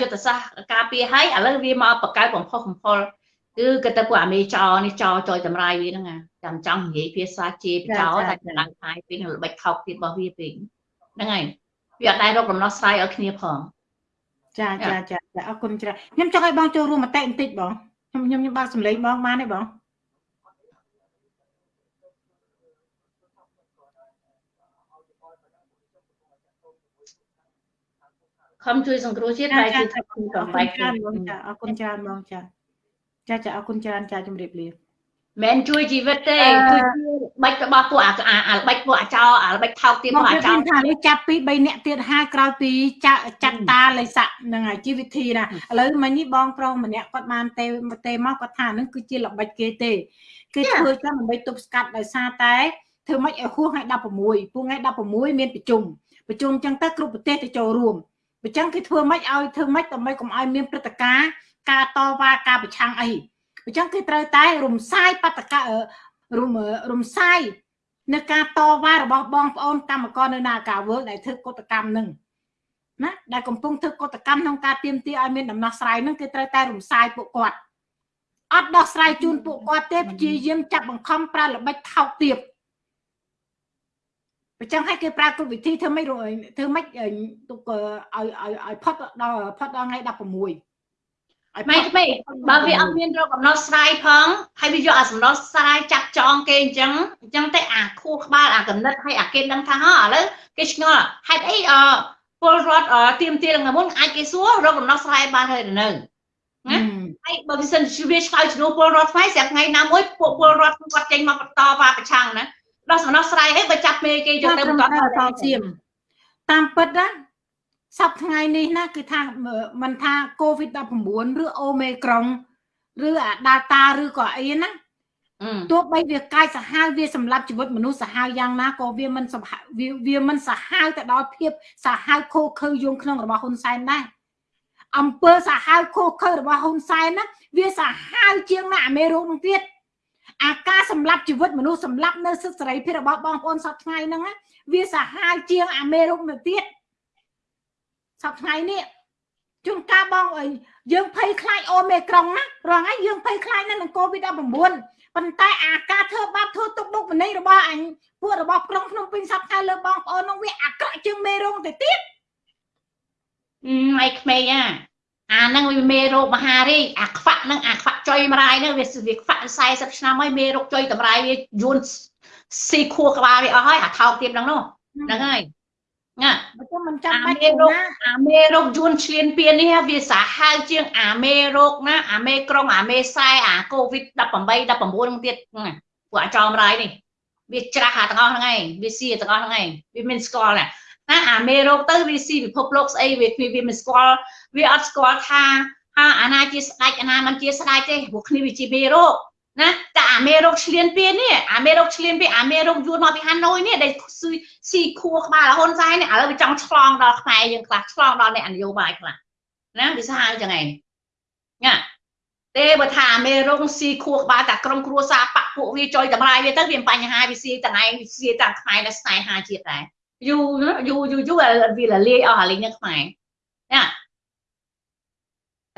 យុទ្ធសាស្ត្រការពារហើយឥឡូវវាមកបកកើតបំផុសបំផុលគឺគេទៅពួកអាមេចោនេះចោចយតម្រាយវាហ្នឹងអាចាំចង់និយាយភាសាជេបចោតែកម្លាំងខាយពេកល្បិចថោកទៀតរបស់វាពេកហ្នឹងហើយវាអត់ដែររកដំណោះស្រាយឲ្យគ្នាផងចាចាចាចាអរគុណច្រើនខ្ញុំចង់ឲ្យបងចូលរួមមតិបន្តិចបងខ្ញុំខ្ញុំខ្ញុំបើកសម្លេងបងបានទេបង ខំជួយសង្គ្រោះជាតិហើយជួយថាខ្ញុំកំបែកច្រើនបងចាអរគុណច្រើនបងចាចាចាអរគុណច្រើនចាជំរាបលាមិនជួយជីវិតទេគឺជាបាច់របស់ពួកអាអាល្បិចពួកអាចោអាល្បិចថោកទៀតពួកអាចោថានេះចាប់ពី3នាក់ទៀតហើយក្រោយពីចាក់ចាត់តាលិស័កនឹងហើយជីវិធីណាឥឡូវមិញនេះបងប្រុសម្នាក់គាត់បានទេទេមកគាត់ថានឹងគឺជាល្បិចគេទេគេធ្វើចឹងដើម្បីទប់ស្កាត់ដោយសារតែធ្វើម៉េចឲ្យហួសថ្ងៃ16ពួកថ្ងៃ16មានប្រជុំប្រជុំចឹងទៅគ្រប់ប្រទេសទៅចូលរួម អញ្ចឹងគេធ្វើម៉េចឲ្យធ្វើម៉េចដើម្បីកុំឲ្យមានព្រឹត្តិការណ៍ការតវ៉ាការប្រឆាំងអីអញ្ចឹងគេត្រូវតែរំសាយបដករំរំសាយនៅការតវ៉ារបស់បងប្អូនកម្មករនៅនាការវើដែលធ្វើកតកម្មនឹងណាដែលកំពុងធ្វើកតកម្មក្នុងការទៀមទាឲ្យមានដំណោះស្រាយនឹងគេត្រូវតែរំសាយពួកគាត់អត់ដោះស្រាយជូនពួកគាត់ទេព្យាយាមចាប់បង្ខំប្រើល្បិចថោកទាប អញ្ចឹងឲ្យគេប្រើគ្រប់វិធីធ្វើម៉េចធ្វើម៉េចទុកឲ្យឲ្យឲ្យផុតដល់ផុតដល់ថ្ងៃ16ឲ្យម៉េចពេកបើវាអត់មានរកកំណត់ស្រាយផងហើយវាយកអាសំណត់ស្រាយចាក់ចងគេអញ្ចឹងអញ្ចឹងតែអាខួរក្បាលអាកំណត់ហើយអាគេដឹងថាហ៎ឥឡូវគេឆ្ងល់ហេតុអីអពលរដ្ឋទៀមទាថ្ងៃមុនអាចគេសួររកកំណត់ស្រាយបានហើយនៅណាហើយបើវាសិនជាវាឆ្លើយជំនួសពលរដ្ឋខ្មែរស្រាប់ថ្ងៃណាមួយពួកពលរដ្ឋគាត់ចេញមកបន្តវ៉ាប្រឆាំងណា ដល់សំណោះស្រាយហើយបើចាប់មេគេយកទៅបន្តតសៀមតាមពិតណាសប្ថ្ងៃនេះណាគឺថាមិនថា COVID-19 ឬអូមេក្រុងឬអា Delta ឬក៏អីណាទោះបីវាកាយសាហាវវាសម្លាប់ជីវិតមនុស្សសាហាវយ៉ាងណាក៏វាមិនវាវាមិនសាហាវទៅដល់ភាពសាហាវខូខើយងក្នុងរបស់ហ៊ុនសែនដែរអំពើសាហាវខូខើរបស់ហ៊ុនសែនណាវាសាហាវជាងណាអាមេរោគនឹងទៀតអា ការសម្លាប់ជីវិតមនុស្សសម្លាប់នៅសិទ្ធិសេរីភាពរបស់បងប្អូនសប្ថ្ងៃហ្នឹងវាសាហាវជាងអាមេរោគនឹងទៀតសប្ថ្ងៃនេះជួនកាលបងអីយើងភ័យខ្លាចអូមេក្រុងណារងហើយយើងភ័យខ្លាចនៅនឹង COVID-19 ប៉ុន្តែអាការធ្វើបាបធ្វើទុកបុកម្នេញរបស់អញពួករបស់ក្រុងភ្នំពេញសប្តាហ៍លើបងប្អូននោះវាអាក្រក់ជាងមេរោគទៅទៀតអីក្មេងអា អាហ្នឹងវាមេរោគមហារីកអាខ្វាក់ហ្នឹងអាខ្វាក់ចុយមរាយហ្នឹងវាវាខ្វាក់40ឆ្នាំហើយមេរោគចុយតម្រាយវាយួនស៊ីខួរក្បាលវាអស់ហើយអាថោកទៀតហ្នឹងនោះហ្នឹងហើយណាបើទៅមិនចាំបាច់អាមេរោគអាមេរោគយួនឆ្លៀនពៀននេះវាសាហាវជាងអាមេរោគណាអាមេក្រុងអាមេខ្សែអាកូវីដ18 19នឹងទៀតពួកអាចោមរាយនេះវាច្រាស់អាទាំងអស់ហ្នឹងឯងវាស៊ីទាំងអស់ហ្នឹងឯងវាមានស្គាល់ណាណាអាមេរោគទៅវាស៊ីពិភពលោកស្អីវាវាមិនស្គាល់ វាអត់ស្គាល់ថាហាអាណាជាស្ដេចអាណាមិនជាស្ដេចទេព្រោះគ្នាវាជាមេរោគណាតែអាមេរោគឆ្លៀនពៀននេះអាមេរោគឆ្លៀនពៀនអាមេរោគយួនមកពីហាណូយនេះដែលស៊ីខួរក្បាលហ៊ុនសែននេះឥឡូវវាចង់ឆ្លងដល់ខ្មែរយើងខ្លះឆ្លងដល់អ្នកនយោបាយខ្លះណាវាសាហាវចឹងឯងណាទេបើថាអាមេរោគស៊ីខួរក្បាលតែក្រុមគ្រួសារបាក់ពួកវាចុយតម្រាយវាទៅវាបញ្ហាវាស៊ីទាំងឯងវាស៊ីទាំងខ្មែរដែលស្នេហាជាតិដែរយូរយូរយូរយូរវាលាយអស់អាលេងនៅខ្មែរណា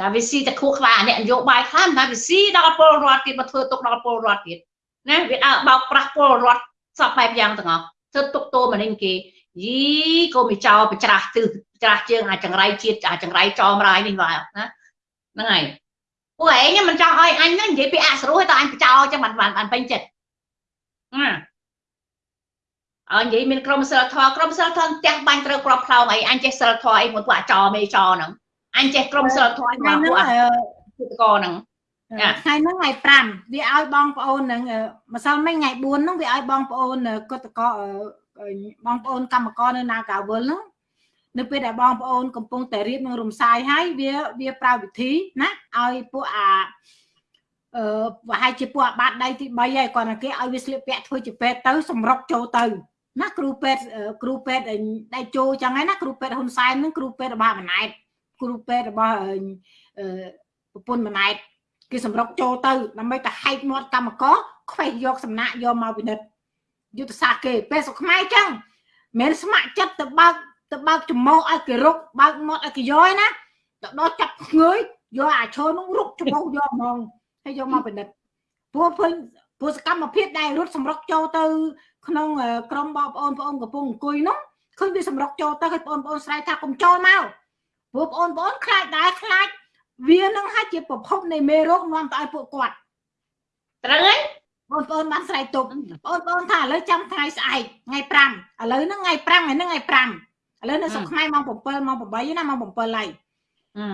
តែវាស៊ីតែខួរក្បាលអ្នកនយោបាយខ្លះតែវាស៊ីដល់ពលរដ្ឋទៀតមកធ្វើទុកដល់ពលរដ្ឋទៀតណាវាដើរបោកប្រាស់ពលរដ្ឋសពបែបយ៉ាងទាំងអស់ធ្វើទុកតោមនឹងគេយីកុំចោលប្រច្រាស់ទិសច្រាស់ជើងអាចង្រៃជាតិអាចង្រៃចោមរាយនេះបាទណាហ្នឹងហើយពួកឯងមិនចង់ឲ្យអញហ្នឹងនិយាយពីអសរុឲ្យតើអញបចោលចឹងបានបានពេញចិត្តណាអញនិយាយមានក្រុមសិលធម៌ក្រុមសិលធម៌ផ្ទះបាញ់ត្រូវក្របផ្លោងអីអញចេះសិលធម៌អីមួយពួកអាចោមេចោហ្នឹង អញចេះក្រុមសិលធម៌មកពួកអាពុទ្ធកហ្នឹងថ្ងៃហ្នឹងថ្ងៃ5វាឲ្យបងប្អូនហ្នឹងម្សិលមិញថ្ងៃ4ហ្នឹងវាឲ្យបងប្អូនកតកបងប្អូនកម្មករនៅនាការវលហ្នឹងនៅពេលដែលបងប្អូនកំពុងតែរៀបនឹងរំសាយហើយវាវាប្រើវិធីណាឲ្យពួកអាអឺប្រហែលជាពួកអាបាតដៃទី3ហើយគាត់តែគេឲ្យវាស្លៀកពាក់ធ្វើជាពេទ្យទៅសម្រុកចូលទៅណាគ្រូពេទ្យគ្រូពេទ្យដៃជោចឹងហើយណាគ្រូពេទ្យហ៊ុនសែនហ្នឹងគ្រូពេទ្យរបស់ម៉ណែត គ្រូពេទ្យរបស់អឺប្រពន្ធម៉ណែតគេសម្រុកចូលទៅដើម្បីទៅហែកមាត់កម្មករខ្វេះយកសំណាក់យកមកពិនិត្យយុទ្ធសាស្ត្រគេពេលសុខខ្មែរចឹងមិនស្ម័គ្រចិត្តទៅបើកទៅបើកចំមោឲ្យគេរុកបើកមាត់ឲ្យគេយកណាទៅដល់ចាប់ងើយយកអាឈើនោះរុកចំមោយកហ្មងហើយយកមកពិនិត្យព្រោះឃើញព្រោះសកម្មភាពដែលរត់សម្រុកចូលទៅ ក្នុងក្រុមបងប្អូនបងប្អូនកំពុងអង្គុយនោះឃើញវាសម្រុកចូលទៅឲ្យបងប្អូនស្រែកថាកុំចូលមក ព្រោះបងប្អូនខ្លាចដែរខ្លាចវានឹងហាក់ជាប្រភពនៃមេរោគនាំទៅឲ្យពួកគាត់ត្រូវហើយបងប្អូនបានស្រែកទប់បងប្អូនថាឥឡូវចាំថ្ងៃស្អែកថ្ងៃ5ឥឡូវហ្នឹងថ្ងៃ5ថ្ងៃហ្នឹងថ្ងៃ5ឥឡូវនៅស្រុកខ្មែរម៉ោង7ម៉ោង8ណាម៉ោង7ហើយ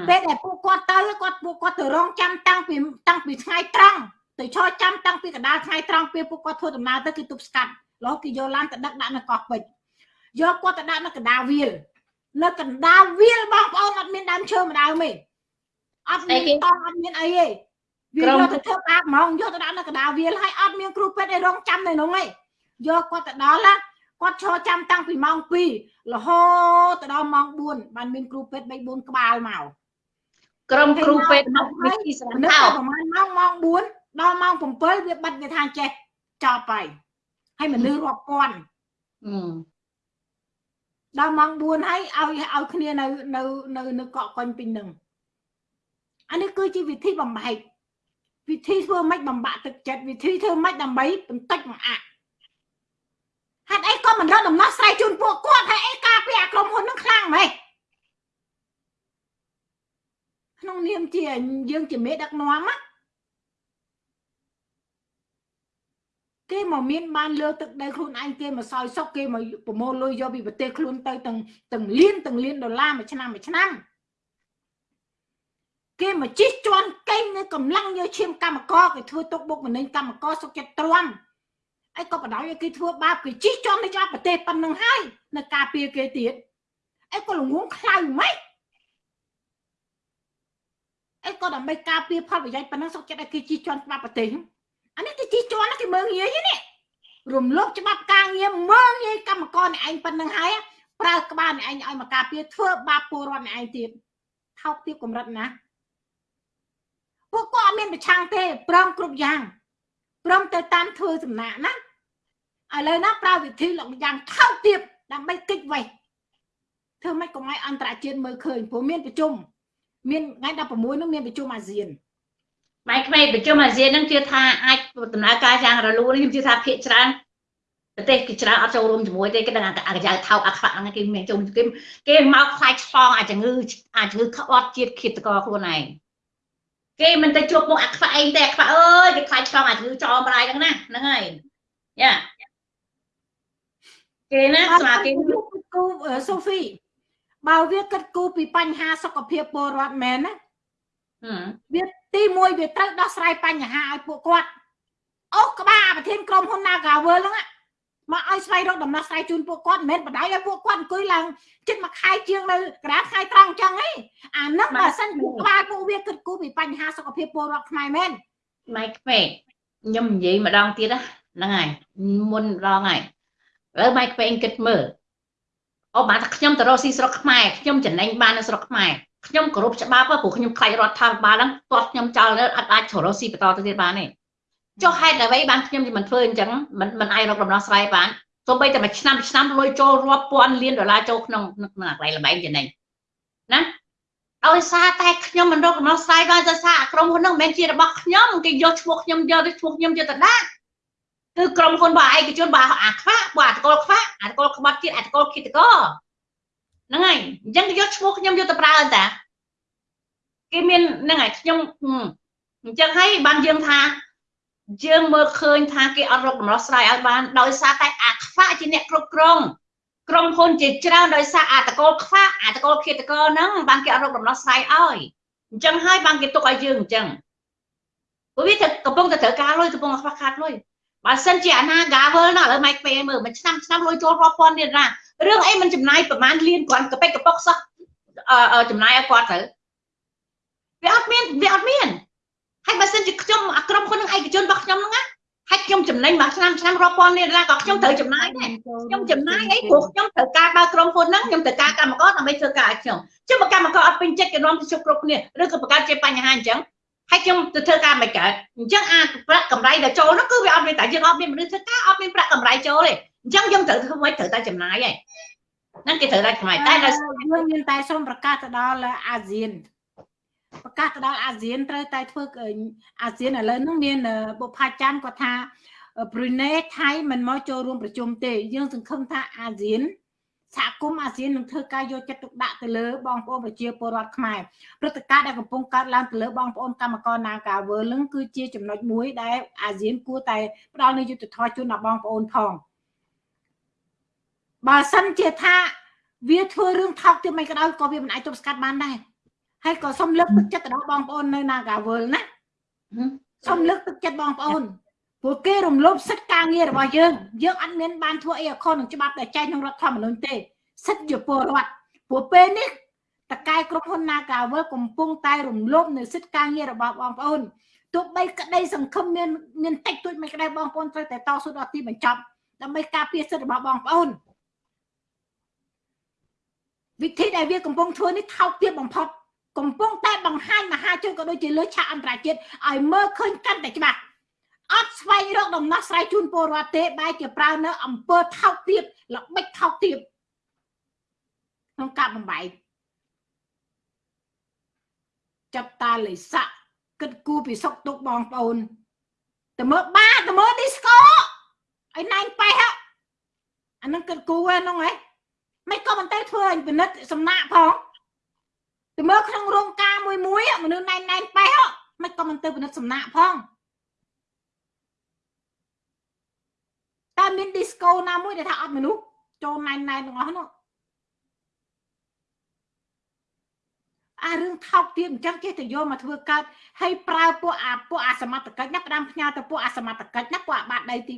ពេលដែលពួកគាត់ទៅគាត់ពួកគាត់ទៅរងចាំតាំងពីតាំងពីថ្ងៃត្រង់ទៅឈរចាំតាំងពីកណ្ដាលថ្ងៃត្រង់ពេលពួកគាត់ធ្វើដំណើរទៅគេទប់ស្កាត់រហូតគេយកឡានទៅដឹកដាក់នៅកោះពេជ្រយកគាត់ទៅដាក់នៅកណ្ដាលវាល នៅកណ្ដាលវាលបងប្អូនអត់មានដើមឈើម្ដងទេអត់មានតង់អត់មានអីទេវាយកទៅធ្វើបាបហ្មងយកទៅដាក់នៅកណ្ដាលវាលហើយអត់មានគ្រូពេទ្យឲ្យរងចាំនៅនោះទេយកគាត់ទៅដល់ណាគាត់ឈរចាំតាំងពីម៉ោង2រហូតទៅដល់ម៉ោង4បានមានគ្រូពេទ្យ3 4ក្បាលមកក្រុមគ្រូពេទ្យមកវិធីស្រណោប្រហែលម៉ោងម៉ោង4ដល់ម៉ោង7វាបិទវាថាចេះចប់ហើយហើយមនុស្សរាប់ពាន់ ដល់ម៉ោង4ហើយឲ្យឲ្យគ្នានៅនៅនៅនៅកក់កុញពេញនឹងអានេះគឺជាវិធីបំបែកវិធីធ្វើម៉េចបំបាក់ទឹកចិត្តវិធីធ្វើម៉េចដើម្បីបន្តិចមកអាក់ហេតុអីក៏មិនរកដំណោះស្រាយជូនពួកគាត់ហើយអីការពារអាក្រុមហ៊ុននឹងខ្លាំងម៉េចក្នុងនាមជាយើងជាមេដឹកនាំណា គេមកមានបានលើទឹកដីខ្លួនឯងគេមកសោយសុកគេមកប្រមូលលុយយកពីប្រទេសខ្លួនទៅទាំងទាំងលានទាំងលានដុល្លារមួយឆ្នាំមួយឆ្នាំគេមកជិះជន់កេងនៅកម្លាំងយកឈាមកម្មករគេធ្វើទុកបុកម្នេញកម្មករសុខចិត្តទ្រាំអីក៏បដ ாய் ឲ្យគេធ្វើបាបគេជិះជន់ទៅចាប់ប្រទេសប៉ុណ្្នឹងហើយនៅការពារគេទៀតអីក៏ល្ងងខ្លៅម៉េចអីក៏ដើម្បីការពារផលប្រយោជន៍ប៉ុណ្ណឹងសុខចិត្តឲ្យគេជិះជន់ច្បាប់ប្រទេស អានេះគេជិះជន់គេមើងងាយនេះរំលោភច្បាប់ការងារមើងងាយកម្មករអ្នកឯងប៉ុណ្្នឹងហើយប្រើក្បាលអ្នកឯងឲ្យមកការពារធ្វើបាបពលរដ្ឋអ្នកឯងទៀតថោកទាបកម្រិតណាពួកគាត់អត់មានប្រឆាំងទេព្រមគ្រប់យ៉ាងព្រមទៅតាមធ្វើសំណាក់ណាឥឡូវណាប្រើវិធីលោកយ៉ាងថោកទាបដើម្បីគិតវេះធ្វើម៉េចកុំឲ្យអន្តរជាតិមើលឃើញព្រោះមានប្រជុំមានថ្ងៃ16នោះមានប្រជុំអាស៊ាន ម៉ែក្មេងប្រជុំអាស៊ាននឹងជឿថាអាចដំណើរការយ៉ាងរលូនខ្ញុំជឿថាភាគច្រើនប្រទេសគេច្រើនអត់ចូលរួមជាមួយទេគេដឹងអាកញ្ចៅថោកអាខ្វាក់ហ្នឹងគេមានចូលគេគេមកខ្លាចឆ្លងអាជំងឺអាជំងឺក្បត់ជាតិឃាតករខ្លួនឯងគេមិនទៅជួបមុខអាខ្វាក់អីទេអាខ្វាក់អើយគេខ្លាចឆ្លងអាជំងឺចោលម្ដាយហ្នឹងណាហ្នឹងហើយយ៉ាគេណាស្មាគេគូសូហ្វីបើវាគិតគូពីបញ្ហាសុខភាពពលរដ្ឋមែនណាវា ទី1វាត្រូវដោះស្រាយបញ្ហាឲ្យពួកគាត់អូក្បាលប្រធានក្រុមហ៊ុន Nagavel ហ្នឹងមកឲ្យស្វែងរកដំណោះស្រាយជូនពួកគាត់មិនមែនបដៅឲ្យពួកគាត់អង្គុយឡើងជិតមួយខែជាងនៅក្រាតខែត្រង់អញ្ចឹងឯងអានោះបើសិនពួកក្បាលពួកវាគិតគូរពីបញ្ហាសុខភាពពលរដ្ឋខ្មែរមែនម៉ៃក្ពេកខ្ញុំនិយាយម្ដងទៀតហ្នឹងហើយមុនម្ដងហើយឥឡូវម៉ៃក្ពេកគិតមើលអូបានថាខ្ញុំទៅរកស៊ីស្រុកខ្មែរខ្ញុំចំណេញបាននៅស្រុកខ្មែរ ខ្ញុំគោរពច្បាប់ព្រោះខ្ញុំខ្លាចរដ្ឋាភិបាលហ្នឹងទាត់ខ្ញុំចោលអត់អាចចូលរកស៊ីបន្តទៅទៀតបានទេចុះហេតុអ្វីបានខ្ញុំមិនធ្វើអញ្ចឹងមិនមិនអាចរកដំណោះស្រាយបានសូម្បីតែមួយឆ្នាំឆ្នាំលុយចូលរាប់ពាន់លានដុល្លារចូលក្នុងក្នុងកន្លែងល្បែងចំណេញណាដោយសារតែខ្ញុំមិនរកដំណោះស្រាយបានដោយសារក្រុមហ៊ុនហ្នឹងមិនមែនជារបស់ខ្ញុំគេយកឈ្មោះខ្ញុំយកទៅឈ្មោះខ្ញុំយកទៅដាក់គឺក្រុមហ៊ុនរបស់ឯកជនរបស់អាខ្វាក់របស់អាតកលខ្វាក់អាតកលក្បត់ជាតិអាតកលគិតក ហ្នឹងហើយអញ្ចឹងយកឈ្មោះខ្ញុំយកទៅប្រើអន្តតាគេមានហ្នឹងហើយខ្ញុំអញ្ចឹងហើយបានយើងថាយើងមើលឃើញថាគេអត់រកដំណោះស្រាយឲ្យបានដោយសារតែអាខ្វាក់ជាអ្នកគ្រប់គ្រងក្រុមហ៊ុនជាច្រើនដោយសារអាតកលខ្វាក់អាតកលឃាតកហ្នឹងបានគេអត់រកដំណោះស្រាយឲ្យអញ្ចឹងហើយបានគេទុកឲ្យយើងអញ្ចឹងព្រោះវាកំពុងតែត្រូវការលុយកំពុងខ្វះខាតលុយ បើសិនជាអាណា gavel ណាឥឡូវម៉ៃពេលមើលមួយឆ្នាំឆ្នាំលុយចូលរាប់ពាន់ទៀតណារឿងអីមិនចំណាយប្រហែលលានគ្រាន់កប៉ិចកប៉ុកសោះចំណាយឲ្យគាត់ទៅវាអត់មានវាអត់មានហើយបើសិនជាខ្ញុំអាក្រុមហ៊ុននឹងឯកជនរបស់ខ្ញុំហ្នឹងណាហើយខ្ញុំចំណេញមួយឆ្នាំឆ្នាំរាប់ពាន់លានដុល្លារក៏ខ្ញុំត្រូវចំណាយដែរខ្ញុំចំណាយអីព្រោះខ្ញុំត្រូវការបើក្រុមហ៊ុនហ្នឹងខ្ញុំត្រូវការកម្មករដើម្បីធ្វើការឲ្យខ្ញុំជិះបើកម្មករអត់ពេញចិត្តគេនាំទៅជប់គ្រប់គ្នាឬក៏បង្កើតជាបញ្ហាអញ្ចឹង ហើយខ្ញុំទៅធ្វើការមិនកើតអញ្ចឹងអាប្រាក់កម្រៃដែលចូលនោះគឺវាអត់មានតែយើងអត់មានមនុស្សធ្វើការអត់មានប្រាក់កម្រៃចូលទេអញ្ចឹងយើងត្រូវធ្វើមិនត្រូវតែចំណាយហើយហ្នឹងគេត្រូវតែចំណាយតែដល់យើងមានតែសូមប្រកាសទៅដល់អាស៊ានប្រកាសទៅដល់អាស៊ានត្រូវតែធ្វើអាស៊ានឥឡូវហ្នឹងមានបុផាច័ន្ទគាត់ថាប្រ៊ុយណេថៃមិនមកចូលរួមប្រជុំទេយើងសង្ឃឹមថាអាស៊ាន សហគមន៍អាស៊ាននឹងធ្វើការយកចិត្តទុកដាក់ទៅលើបងប្អូនប្រជាពលរដ្ឋខ្មែរព្រឹត្តិការណ៍ដែលកំពុងកើតឡើងទៅលើបងប្អូនកម្មករ Nagavel នឹងគឺជាចំណុចមួយដែលអាស៊ានគួរតែផ្ដល់នូវយុត្តិធម៌ជូនដល់បងប្អូនផងបើសិនជាថាវាធ្វើរឿងថោកទៀតមិនក៏ដោយក៏វាមិនអាចទប់ស្កាត់បានដែរហើយក៏សូមលើកទឹកចិត្តទៅដល់បងប្អូននៅ Nagavel ណាសូមលើកទឹកចិត្តបងប្អូន ព្រោះគេរំលោភសិទ្ធិការងាររបស់យើងយើងអត់មានបានធ្វើអីអខុសនឹងច្បាប់ដែលចែងក្នុងរដ្ឋធម្មនុញ្ញទេសិទ្ធិជាពលរដ្ឋព្រោះពេលនេះតកែក្រុមហ៊ុន Nagavel កំពុងតែរំលោភនៅសិទ្ធិការងាររបស់បងប្អូនទោះបីក្តីសង្ឃឹមមានមានតិចតួចមិនក្តីបងប្អូនត្រូវតែតស៊ូដល់ទីបញ្ចប់ដើម្បីការពារសិទ្ធិរបស់បងប្អូនវិធីដែលវាកំពុងធ្វើនេះថោកទាបបំផុតកំពុងតែបង្ហាញមហាជនក៏ដូចជាលើឆាកអន្តរជាតិឲ្យមើលឃើញកាន់តែច្បាស់ អត់ស្វែងរកដំណោះស្រាយជូនពលរដ្ឋទេបែរជាប្រើនៅអង្គើថោកទាបល្បិចថោកទាបក្នុងការបំបែកចាប់តាលិស័កគិតគូពីសុកទុកបងប្អូនតើមើលបាតើមើលឌីស្កូឲ្យណែនប៉េះអានឹងគិតគូហ្នឹងហ៎មិនក៏មិនទៅធ្វើឲ្យពិនិត្យសំណាក់ផងទៅមើលក្នុងរោងការមួយមួយមនុស្សណែនណែនប៉េះមិនក៏មិនទៅពិនិត្យសំណាក់ផង តែមាន disco ណាមួយដែលថាអត់មនុស្សចូលណែនណែនទាំងអស់នោះអារឿងថោកទាបអញ្ចឹងគេទៅយកមកធ្វើកើតហើយប្រើពួកអាពួកអាសមត្ថកិច្ចណាផ្ដាំផ្ញើទៅពួកអាសមត្ថកិច្ចណាពួកអាបាតដីទី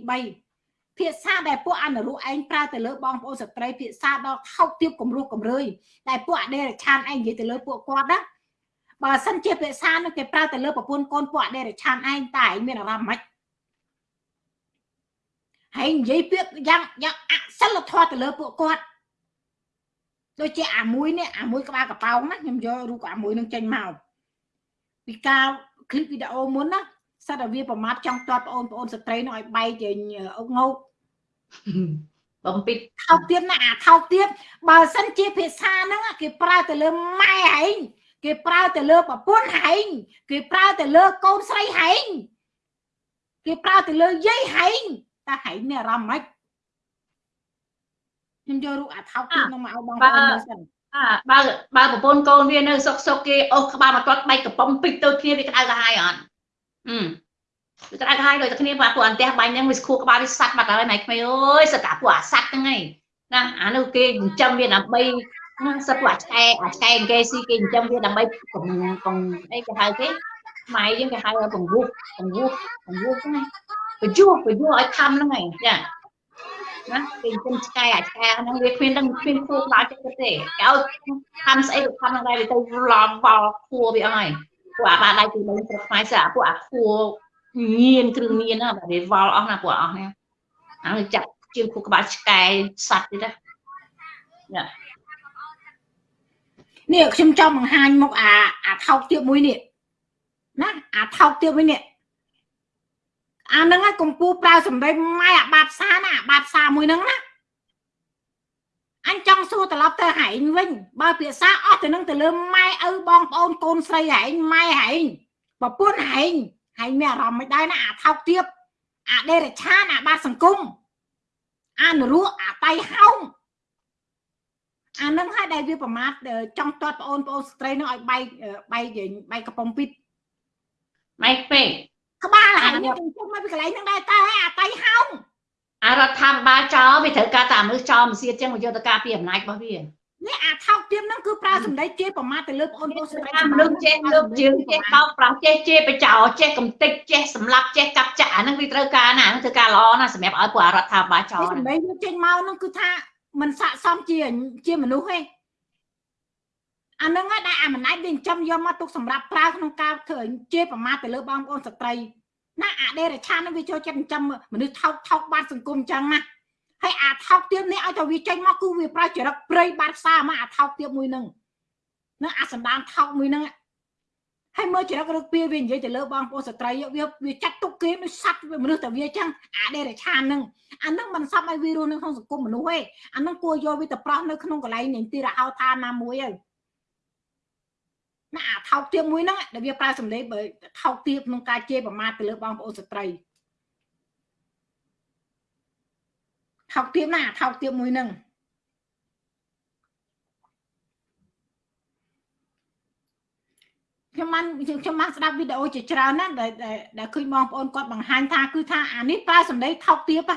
3ភាសាដែលពួកអនុរុឯងប្រើទៅលើបងប្អូនស្ត្រីភាសាដល់ថោកទាបគំរោះគំរើយដែលពួកអដេរឆានឯងនិយាយទៅលើពួកគាត់ណាបើសិនជាភាសានោះគេប្រើទៅលើប្រពន្ធកូនពួកអដេរឆានឯងតែឯងមានអារម្មណ៍ម៉េច ហើយនិយាយពាក្យយ៉ាងយ៉ាងអសិលធម៌ទៅលើពួកគាត់ដូចជាអាមួយនេះអាមួយក្បាលកប៉ោងណាខ្ញុំយករូបអាមួយនឹងចេញមកពីការឃ្លីបវីដេអូមុនណាសិតតែវាប្រមាថចង់ទាត់បងប្អូនស្ត្រីនោះឲ្យបែកជាអុកងោកបំពេចថោកទៀតណាអាថោកទៀតបើសិនជាភាសាហ្នឹងគេប្រើទៅលើម៉ែហែងគេប្រើទៅលើប្រពន្ធហែងគេប្រើទៅលើកូនស្រីហែងគេប្រើទៅលើយាយហែង តើហែងមានអារម្មណ៍ម៉េចខ្ញុំយករូបអាថោកទៀតនោះមកឲ្យបងប្អូនមើលសិនអាបើបើប្រពន្ធកូនវានៅសុកសុកគេអូសក្បាលមកទាត់បែកកំប៉ុងពេញទៅគ្នាវាក្តៅក្រហាយអត់អឺវាក្តៅក្រហាយដូចតែគ្នាពួកពួកអន្តះបាញ់ហ្នឹងវាស្ខួរក្បាលវាសាត់បាត់ហើយម៉ែក្មេងអើយសត្វតាពួកអាសត្វហ្នឹងឯងណាអានោះគេចិញ្ចឹមវាដើម្បីសត្វពួកអាឆ្កែអាឆ្កែគេស៊ីគេចិញ្ចឹមវាដើម្បីកុំកុំអីគេហៅគេម៉ែយើងគេហៅពង្វោះពង្វោះពង្វោះហ្នឹង បញ្ញុះបញ្ញុះឲ្យខំហ្នឹងឯងចាណាគេគុំឆ្កែអាឆ្កែហ្នឹងវាគ្មានដឹងគ្មានគួរដល់ចិត្តទេគេឲ្យខំស្អីក៏ខំហ្នឹងដែរវាទៅឡំវល់ខួរវាអស់ហើយពួកអាបាដៃទី3ស្រុកខ្មែរស្អាពួកអាខួរញៀនគ្រឿងញៀនណាបាទវាវល់អស់ណាពួកអស់ហ្នឹងហើយចាក់ជើងខួរក្បាលឆ្កែសัตว์ទៀតណានេះខ្ញុំចង់បង្ហាញមុខអាអាថោកទៀតមួយនេះណាអាថោកទៀតមួយនេះ អាហ្នឹងឯងកំពូប្រើសម្ដីម៉ែអាបាតសាណាអាបាតសាមួយហ្នឹងណាអញចង់សួរត្រឡប់ទៅហែងវិញបើភាសាអស់ទៅនឹងទៅលើម៉ែឪបងប្អូនកូនស្រីហែងម៉ែហែងប្រពន្ធហែងហែងមានអារម្មណ៍មិនដែរណាអាថោកទៀតអាដេរឆានអាបាតសង្គមអានរੂអាតៃហោងអានឹងហើយដែលវាប្រមាថចង់ទាត់បងប្អូនស្ត្រីនឹងឲ្យបែកបែកបែកកំប៉ុងពីតម៉េចពេក ក្បាលហើយនេះជុំមកពីកន្លែងហ្នឹងដែរតើហើយអាតៃហោងអារដ្ឋាភិបាលចោលវាត្រូវការតាមមនុស្សចោលមិនសៀតចឹងមកយកទៅការពីអំណាចរបស់វានេះអាថោកទៀមហ្នឹងគឺប្រើសម្ដីជេរប្រមាថទៅលើបងប្អូនស្រីតាមមនុស្សចេះលើកជើងចេះបោកប្រាស់ចេះជេរបចោចេះកំតិចចេះសម្លាប់ចេះកាប់ចាក់អាហ្នឹងវាត្រូវការណាហ្នឹងត្រូវការល្អណាស់សម្រាប់ឲ្យពួករដ្ឋាភិបាលចោលសម្ដីវាចេញមកហ្នឹងគឺថាมันស័កសមជាជាមនុស្សទេ អាហ្នឹងហើយដែលអាមណៃវាចិញ្ចឹមយកមកទុកសម្រាប់ប្រើក្នុងការធ្វើជេរប្រមាថទៅលើបងប្អូនស្ត្រីណាអាដេរឆានហ្នឹងវាចូលចិត្តចិញ្ចឹមមនុស្សថោកថោកបានសង្គមអញ្ចឹងណាហើយអាថោកទៀមនេះឲ្យតែវាចេញមកគឺវាប្រើចរិតព្រៃបាត់ផ្សារមកអាថោកទៀមមួយហ្នឹងនឹងអាសណ្ដានថោកមួយហ្នឹងហើយមើលចរិតរឹកពីវានិយាយទៅលើបងប្អូនស្ត្រីវាវាចាត់ទុកគេដូចសត្វមនុស្សតែវាអញ្ចឹងអាដេរឆានហ្នឹងអាហ្នឹងមិនសមឲ្យវារស់នៅក្នុងសង្គមមនុស្សទេអាហ្នឹងគួរយកវាទៅប្រោះនៅក្នុងកន្លែងនៃទីរហោឋានណាមួយហើយ ណាអាថោកទៀបមួយហ្នឹងដែលវាប្រើសម្លេងបើថោកទៀបក្នុងការជេរប្រមាថទៅលើបងប្អូនស្ត្រីថោកទៀបណាថោកទៀបមួយហ្នឹងខ្ញុំបានខ្ញុំបានស្ដាប់វីដេអូជាច្រើនណាស់ដែលដែលឃើញបងប្អូនគាត់បង្ហាញថាគឺថាអានេះប្រើសម្ដីថោកទៀប